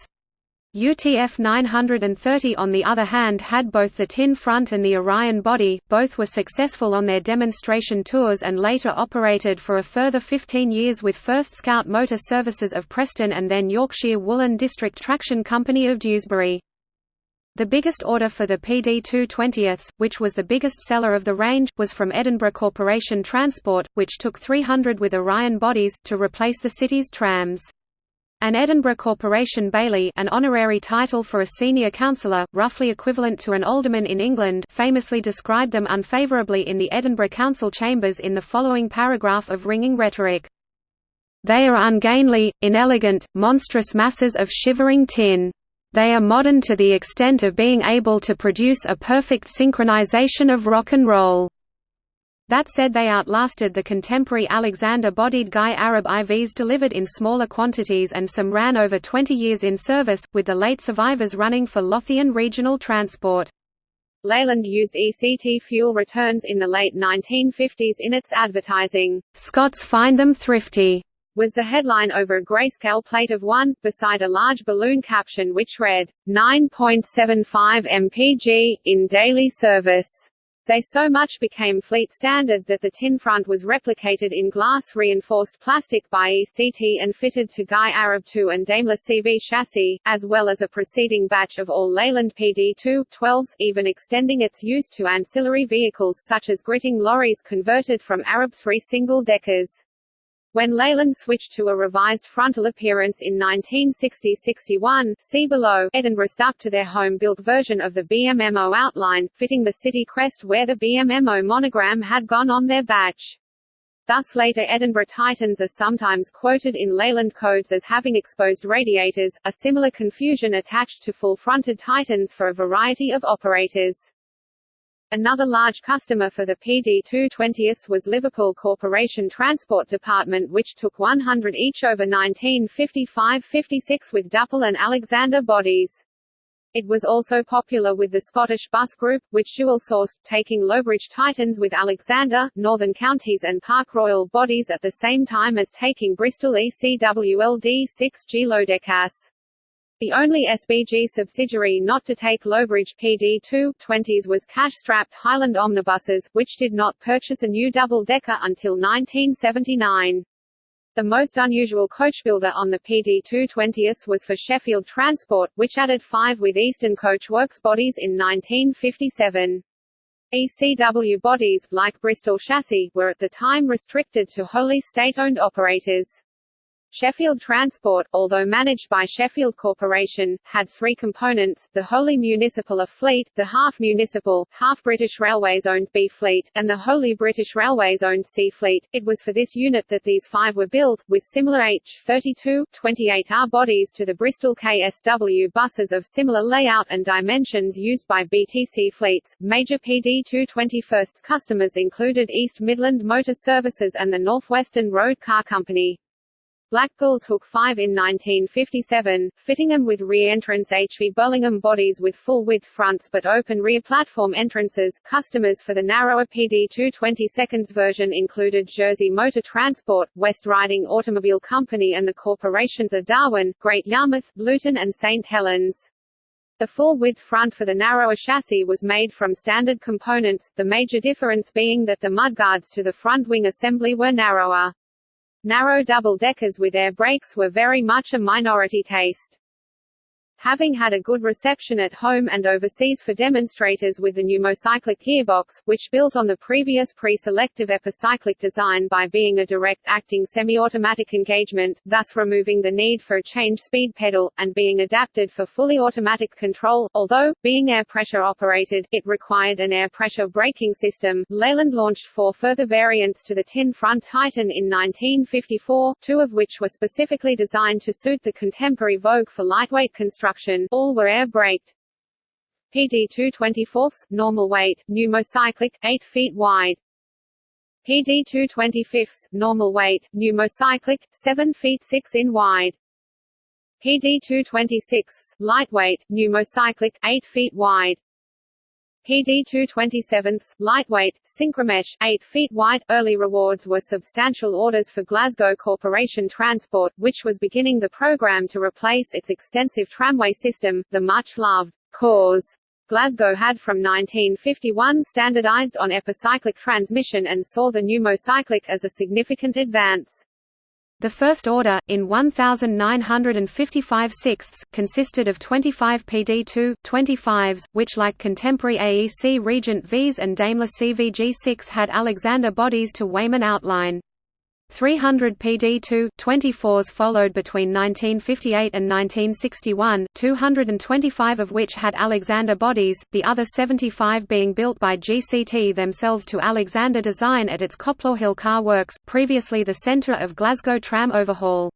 UTF 930 on the other hand had both the tin front and the Orion body, both were successful on their demonstration tours and later operated for a further 15 years with first Scout Motor Services of Preston and then Yorkshire Woolen District Traction Company of Dewsbury. The biggest order for the PD 220ths, which was the biggest seller of the range, was from Edinburgh Corporation Transport, which took 300 with Orion bodies, to replace the city's trams. An Edinburgh Corporation Baillie an honorary title for a senior councillor, roughly equivalent to an alderman in England famously described them unfavourably in the Edinburgh Council chambers in the following paragraph of ringing rhetoric. They are ungainly, inelegant, monstrous masses of shivering tin. They are modern to the extent of being able to produce a perfect synchronization of rock and roll. That said they outlasted the contemporary Alexander-bodied Guy Arab IVs delivered in smaller quantities and some ran over 20 years in service, with the late survivors running for Lothian Regional Transport. Leyland used ECT fuel returns in the late 1950s in its advertising. Scots find them thrifty was the headline over a grayscale plate of one, beside a large balloon caption which read, 9.75 mpg, in daily service. They so much became fleet standard that the tin front was replicated in glass-reinforced plastic by ECT and fitted to Guy Arab II and Daimler CV chassis, as well as a preceding batch of all Leyland PD2-12s, even extending its use to ancillary vehicles such as gritting lorries converted from Arab 3 single-deckers. When Leyland switched to a revised frontal appearance in 1960–61 see below, Edinburgh stuck to their home-built version of the BMMO outline, fitting the city crest where the BMMO monogram had gone on their badge. Thus later Edinburgh Titans are sometimes quoted in Leyland codes as having exposed radiators, a similar confusion attached to full-fronted Titans for a variety of operators. Another large customer for the PD220s was Liverpool Corporation Transport Department which took 100 each over 1955–56 with Duple and Alexander bodies. It was also popular with the Scottish Bus Group, which dual-sourced, taking Lowbridge Titans with Alexander, Northern Counties and Park Royal bodies at the same time as taking Bristol ECWLD 6G Lodekkas. The only SBG subsidiary not to take Lowbridge PD2-20s was cash-strapped Highland Omnibuses, which did not purchase a new double-decker until 1979. The most unusual coachbuilder on the PD220s was for Sheffield Transport, which added five with Eastern Coachworks bodies in 1957. ECW bodies, like Bristol chassis, were at the time restricted to wholly state-owned operators. Sheffield Transport, although managed by Sheffield Corporation, had three components, the wholly municipal A fleet, the half-municipal, half-British Railways-owned B fleet, and the wholly British Railways-owned C fleet. It was for this unit that these five were built, with similar H-32, 28R bodies to the Bristol KSW buses of similar layout and dimensions used by BTC fleets. Major PD221st customers included East Midland Motor Services and the Northwestern Road Car Company. Blackpool took five in 1957, fitting them with re-entrance HV Burlingham bodies with full-width fronts but open rear platform entrances. Customers for the narrower PD 220 seconds version included Jersey Motor Transport, West Riding Automobile Company and the corporations of Darwen, Great Yarmouth, Luton and St Helens. The full-width front for the narrower chassis was made from standard components, the major difference being that the mudguards to the front wing assembly were narrower. Narrow double-deckers with air brakes were very much a minority taste. Having had a good reception at home and overseas for demonstrators with the pneumocyclic gearbox, which built on the previous pre-selective epicyclic design by being a direct-acting semi-automatic engagement, thus removing the need for a change speed pedal, and being adapted for fully automatic control, although, being air pressure operated, it required an air pressure braking system. Leyland launched four further variants to the tin front Titan in 1954, two of which were specifically designed to suit the contemporary vogue for lightweight construction all were air-braked. PD 224, normal weight, pneumocyclic, 8 feet wide. PD 225, normal weight, pneumocyclic, 7 feet 6 in wide. PD 226, lightweight, pneumocyclic, 8 feet wide. PD 227, lightweight, synchromesh, 8 feet wide. Early rewards were substantial orders for Glasgow Corporation Transport, which was beginning the program to replace its extensive tramway system, the much-loved Caurs. Glasgow had from 1951 standardized on epicyclic transmission and saw the pneumocyclic as a significant advance. The first order, in 1,955 sixths, consisted of 25 PD2, 25s, which like contemporary AEC Regent Vs and Daimler CVG6 had Alexander bodies to Weymann outline. 300 PD2 24s followed between 1958 and 1961, 225 of which had Alexander bodies, the other 75 being built by GCT themselves to Alexander design at its Coplawhill Car Works, previously the centre of Glasgow tram overhaul.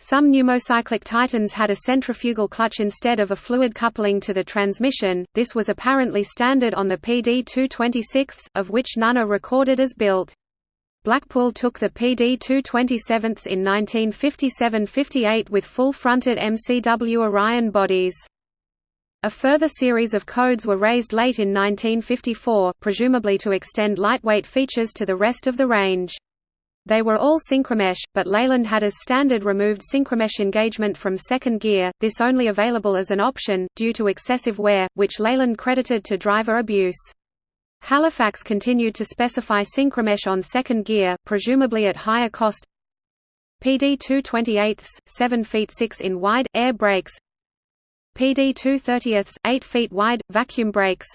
Some pneumocyclic Titans had a centrifugal clutch instead of a fluid coupling to the transmission, this was apparently standard on the PD-226, of which none are recorded as built. Blackpool took the PD-227s in 1957–58 with full-fronted MCW Orion bodies. A further series of codes were raised late in 1954, presumably to extend lightweight features to the rest of the range. They were all synchromesh, but Leyland had as standard removed synchromesh engagement from second gear, this only available as an option, due to excessive wear, which Leyland credited to driver abuse. Halifax continued to specify synchromesh on second gear, presumably at higher cost. PD 228 7 feet 6 in wide, air brakes PD 230 8 feet wide, vacuum brakes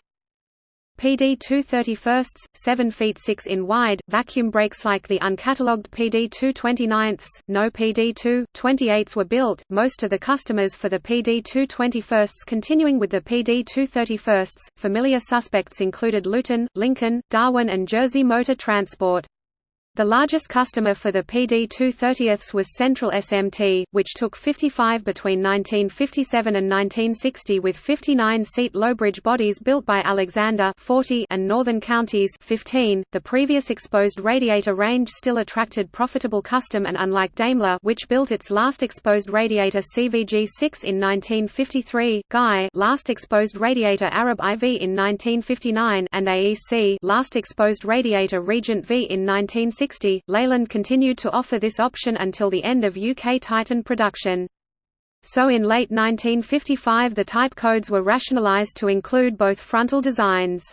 PD 231 7 feet 6 in wide, vacuum brakes like the uncatalogued PD 229 no PD 228s were built, most of the customers for the PD 221s continuing with the PD 231s. Familiar suspects included Luton, Lincoln, Darwen and Jersey Motor Transport. The largest customer for the PD 230ths was Central SMT, which took 55 between 1957 and 1960 with 59-seat Lowbridge bodies built by Alexander 40 and Northern Counties 15. .The previous exposed radiator range still attracted profitable custom and unlike Daimler which built its last exposed radiator CVG-6 in 1953, Guy last exposed radiator Arab IV in 1959 and AEC last exposed radiator Regent V in 1960 1960, Leyland continued to offer this option until the end of UK Titan production. So in late 1955 the type codes were rationalised to include both frontal designs.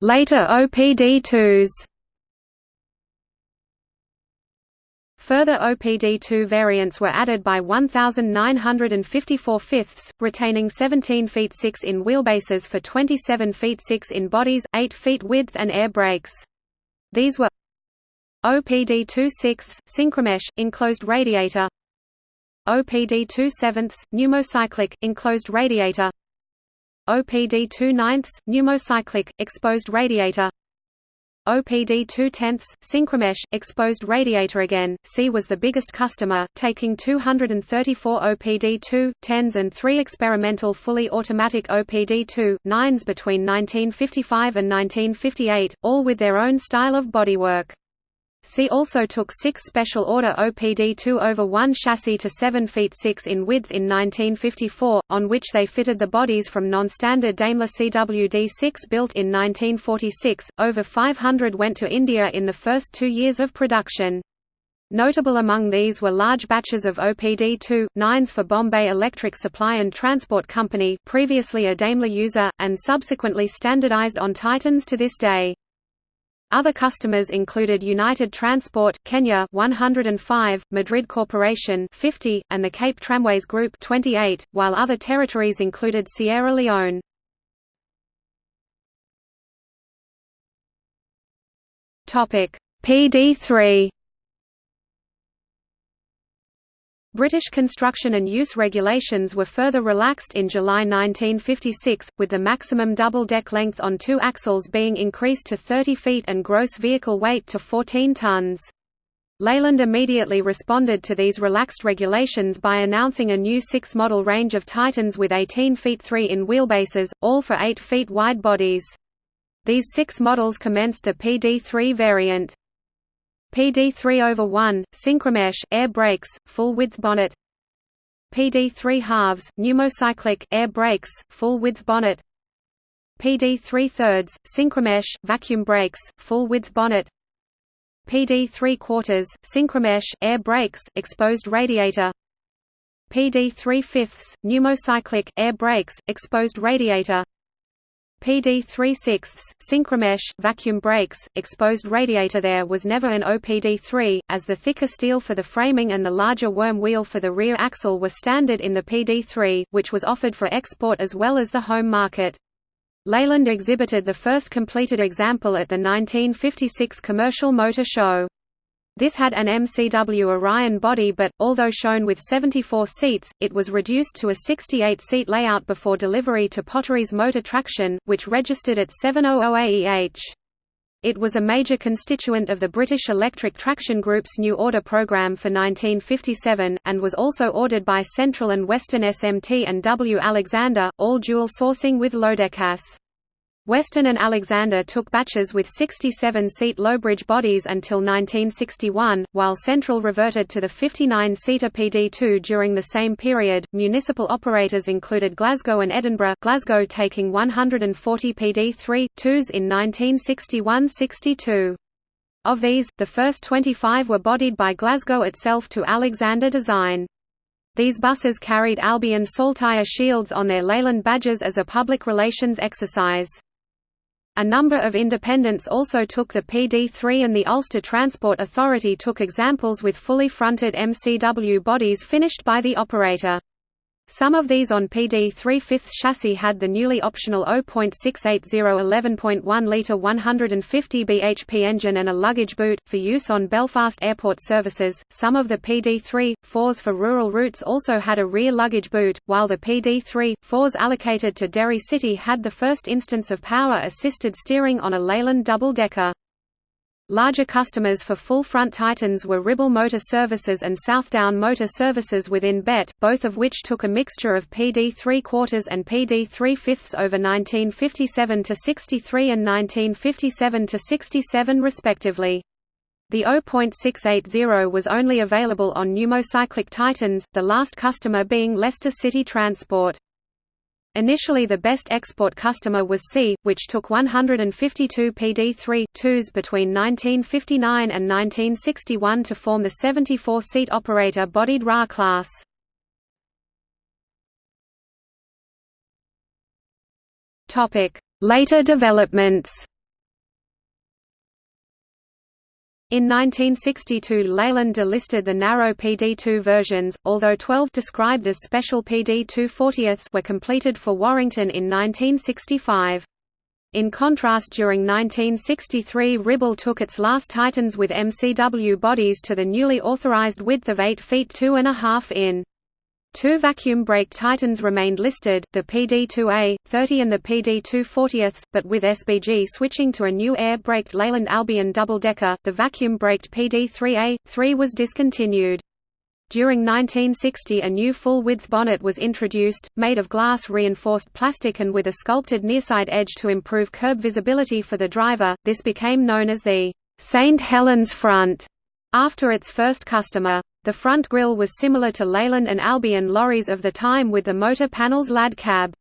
Later OPD2s Further OPD2 variants were added by 1,954 fifths, retaining 17 feet 6 in wheelbases for 27 feet 6 in bodies, 8 feet width and air brakes. These were OPD2 6 synchromesh, enclosed radiator OPD2 7 pneumocyclic, enclosed radiator OPD2 9 pneumocyclic, exposed radiator OPD 2 tenths, Synchromesh, exposed radiator again, C was the biggest customer, taking 234 OPD 2, 10s and 3 experimental fully automatic OPD 2, 9s between 1955 and 1958, all with their own style of bodywork. C also took six special order OPD-2 over 1 chassis to 7 feet 6 in width in 1954, on which they fitted the bodies from non-standard Daimler CWD-6 built in 1946. Over 500 went to India in the first two years of production. Notable among these were large batches of OPD-2, 9s for Bombay Electric Supply and Transport Company previously a Daimler user, and subsequently standardized on Titans to this day. Other customers included United Transport Kenya 105, Madrid Corporation 50, and the Cape Tramways Group 28, while other territories included Sierra Leone. Topic: PD3 British construction and use regulations were further relaxed in July 1956, with the maximum double-deck length on two axles being increased to 30 feet and gross vehicle weight to 14 tons. Leyland immediately responded to these relaxed regulations by announcing a new six-model range of Titans with 18 feet 3 in wheelbases, all for 8 feet wide bodies. These six models commenced the PD3 variant. PD3 over 1, synchromesh, air brakes, full-width bonnet. PD3 halves, pneumocyclic, air brakes, full-width bonnet. PD3 thirds, synchromesh, vacuum brakes, full-width bonnet. PD3 quarters, synchromesh, air brakes, exposed radiator. PD3 fifths, pneumocyclic, air brakes, exposed radiator PD 3 6 synchromesh, vacuum brakes, exposed radiator There was never an OPD3, as the thicker steel for the framing and the larger worm wheel for the rear axle were standard in the PD3, which was offered for export as well as the home market. Leyland exhibited the first completed example at the 1956 Commercial Motor Show. This had an MCW Orion body but, although shown with 74 seats, it was reduced to a 68-seat layout before delivery to Potteries Motor Traction, which registered at 700 AEH. It was a major constituent of the British Electric Traction Group's new order programme for 1957, and was also ordered by Central and Western SMT and W. Alexander, all dual sourcing with Lodekkas. Western and Alexander took batches with 67-seat Lowbridge bodies until 1961, while Central reverted to the 59-seater PD2 during the same period. Municipal operators included Glasgow and Edinburgh, Glasgow taking 140 PD3 2s in 1961-62. Of these, the first 25 were bodied by Glasgow itself to Alexander design. These buses carried Albion Saltire shields on their Leyland badges as a public relations exercise. A number of independents also took the PD3 and the Ulster Transport Authority took examples with fully fronted MCW bodies finished by the operator. Some of these on PD 3 5 chassis had the newly optional O.680 11.1 litre 150 bhp engine and a luggage boot, for use on Belfast airport services. Some of the PD 3 4s for rural routes also had a rear luggage boot, while the PD 3 4s allocated to Derry City had the first instance of power assisted steering on a Leyland double decker. Larger customers for full-front Titans were Ribble Motor Services and Southdown Motor Services within BET, both of which took a mixture of PD 3 quarters and PD 3 fifths over 1957 to 63 and 1957 to 67 respectively. The O.680 was only available on pneumocyclic Titans, the last customer being Leicester City Transport. Initially the best export customer was C, which took 152 PD3-2s between 1959 and 1961 to form the 74-seat operator-bodied RA class. Later developments In 1962 Leyland delisted the narrow PD2 versions, although 12 described as special PD2 40ths were completed for Warrington in 1965. In contrast during 1963 Ribble took its last Titans with MCW bodies to the newly authorized width of 8 feet 2 and a half in. Two vacuum brake Titans remained listed, the PD2A, 30 and the PD2 40ths, but with SBG switching to a new air-braked Leyland Albion double-decker, the vacuum-braked PD3A, 3 was discontinued. During 1960 a new full-width bonnet was introduced, made of glass-reinforced plastic and with a sculpted nearside edge to improve curb visibility for the driver, this became known as the St. Helens front, after its first customer. The front grille was similar to Leyland and Albion lorries of the time with the motor panel's lad cab.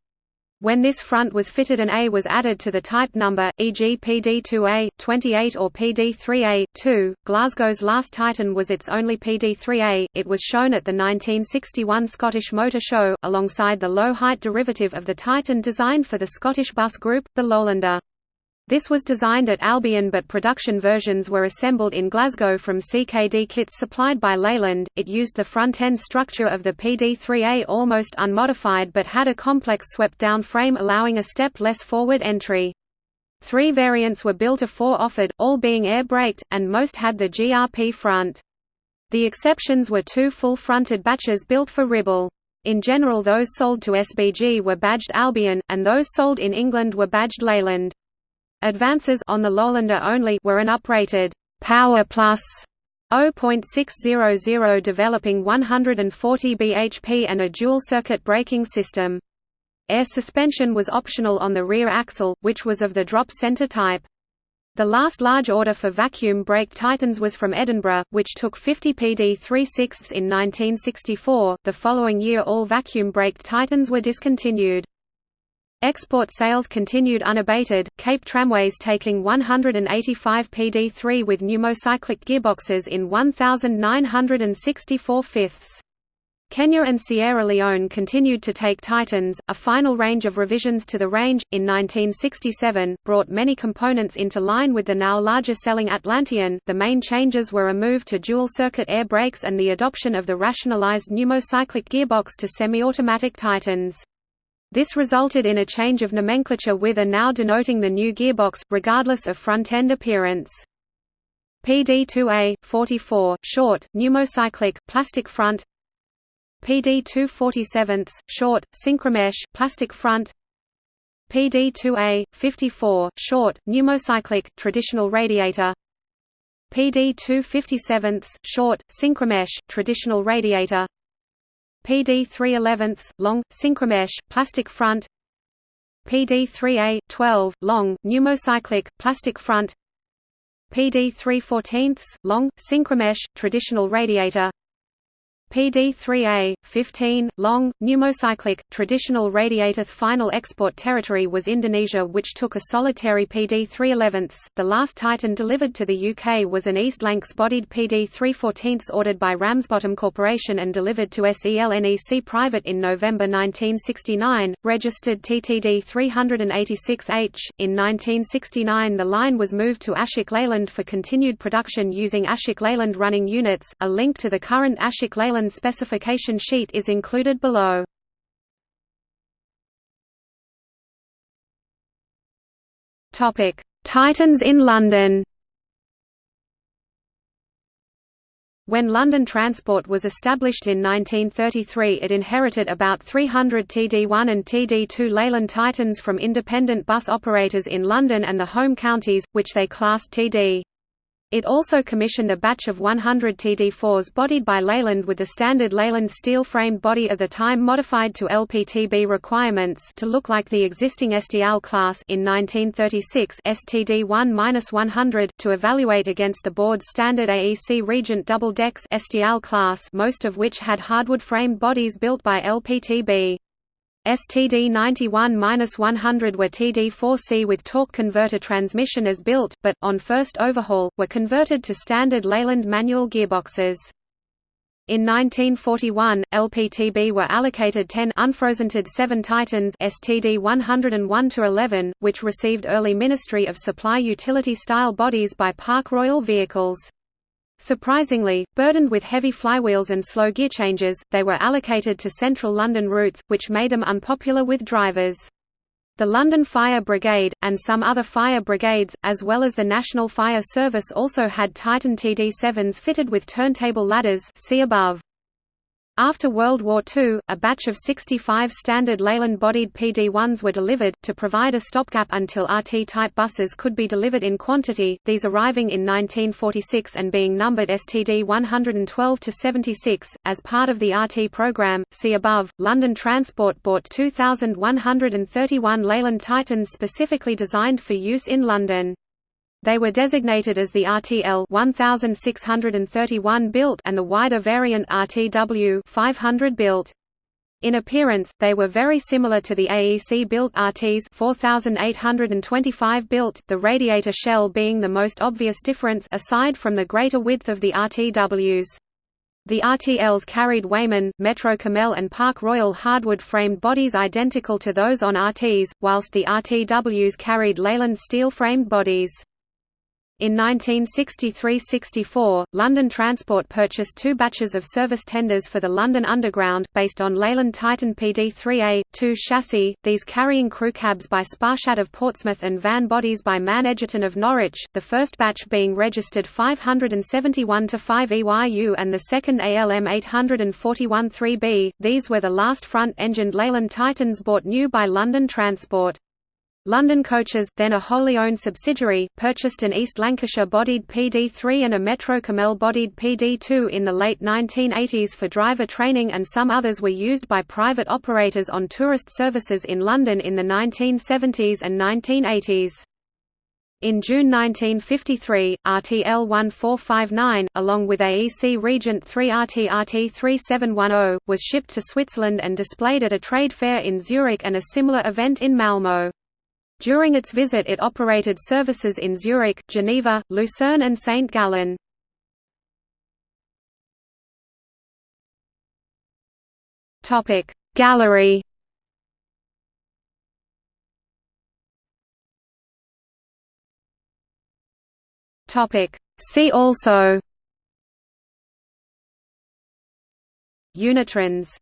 When this front was fitted an A was added to the type number, e.g. PD2A, 28 or PD3A, 2. Glasgow's last Titan was its only PD3A, it was shown at the 1961 Scottish Motor Show, alongside the low-height derivative of the Titan designed for the Scottish bus group, the Lowlander. This was designed at Albion but production versions were assembled in Glasgow from CKD kits supplied by Leyland. It used the front-end structure of the PD3A almost unmodified but had a complex swept-down frame allowing a step less forward entry. Three variants were built a four offered, all being air-braked, and most had the GRP front. The exceptions were two full-fronted batches built for Ribble. In general those sold to SBG were badged Albion, and those sold in England were badged Leyland. Advances on the Lowlander only were an uprated Power Plus O.600 developing 140 bhp and a dual-circuit braking system. Air suspension was optional on the rear axle, which was of the drop center type. The last large order for vacuum brake Titans was from Edinburgh, which took 50 PD 3 6 in 1964. The following year all vacuum brake Titans were discontinued. Export sales continued unabated, Cape Tramways taking 185 PD3 with pneumocyclic gearboxes in 1,964 fifths. Kenya and Sierra Leone continued to take Titans. A final range of revisions to the range, in 1967, brought many components into line with the now larger selling Atlantean. The main changes were a move to dual circuit air brakes and the adoption of the rationalized pneumocyclic gearbox to semi automatic Titans. This resulted in a change of nomenclature with a now denoting the new gearbox, regardless of front-end appearance. PD2A, 44, short, pneumocyclic, plastic front. PD247, short, synchromesh, plastic front. PD2A, 54, short, pneumocyclic, traditional radiator. PD257, short, synchromesh, traditional radiator PD 311, long, synchromesh, plastic front. PD 3A, 12, long, pneumocyclic, plastic front. PD 314, long, synchromesh, traditional radiator PD-3A, 15, long, pneumocyclic, traditional radiator Final export territory was Indonesia which took a solitary PD-311. The last Titan delivered to the UK was an East Lancs-bodied PD-314 ordered by Ramsbottom Corporation and delivered to SELNEC Private in November 1969, registered TTD 386H. In 1969 the line was moved to Ashok Leyland for continued production using Ashok Leyland running units. A link to the current Ashok Leyland Leyland specification sheet is included below. Topic: Titans in London. When London Transport was established in 1933 it inherited about 300 TD1 and TD2 Leyland Titans from independent bus operators in London and the home counties, which they classed TD. It also commissioned a batch of 100 TD4s bodied by Leyland with the standard Leyland steel-framed body of the time modified to LPTB requirements to look like the existing STL class in 1936 STD1-100 to evaluate against the board's standard AEC Regent double decks STL class most of which had hardwood-framed bodies built by LPTB. STD 91-100 were TD4C with torque converter transmission as built, but, on first overhaul, were converted to standard Leyland manual gearboxes. In 1941, LPTB were allocated 10 unfrozen TD 7 Titans STD 101-11, which received early Ministry of Supply utility-style bodies by Park Royal Vehicles. Surprisingly, burdened with heavy flywheels and slow gear changes, they were allocated to central London routes, which made them unpopular with drivers. The London Fire Brigade, and some other fire brigades, as well as the National Fire Service also had Titan TD7s fitted with turntable ladders see above. After World War II, a batch of 65 standard Leyland-bodied PD-1s were delivered, to provide a stopgap until RT-type buses could be delivered in quantity, these arriving in 1946 and being numbered STD 112-76. As part of the RT program, see above, London Transport bought 2,131 Leyland Titans specifically designed for use in London. They were designated as the RTL 1631 built and the wider variant RTW 500 built. In appearance, they were very similar to the AEC-built RTs 4825 built, the radiator shell being the most obvious difference aside from the greater width of the RTWs. The RTLs carried Weymann, Metro Camel and Park Royal hardwood-framed bodies identical to those on RTs, whilst the RTWs carried Leyland steel-framed bodies. In 1963–64, London Transport purchased two batches of service tenders for the London Underground, based on Leyland Titan PD3A, 2 chassis, these carrying crew cabs by Sparshatt of Portsmouth and van bodies by Mann Egerton of Norwich, the first batch being registered 571 to 5 EYU and the second ALM 841-3B. These were the last front-engined Leyland Titans bought new by London Transport. London Coaches, then a wholly owned subsidiary, purchased an East Lancashire-bodied PD3 and a Metro-Cammell-bodied PD2 in the late 1980s for driver training and some others were used by private operators on tourist services in London in the 1970s and 1980s. In June 1953, RTL 1459, along with AEC Regent 3 RT RT 3710, was shipped to Switzerland and displayed at a trade fair in Zurich and a similar event in Malmö. During its visit it operated services in Zurich, Geneva, Lucerne and St. Gallen. Gallery See also Unitrans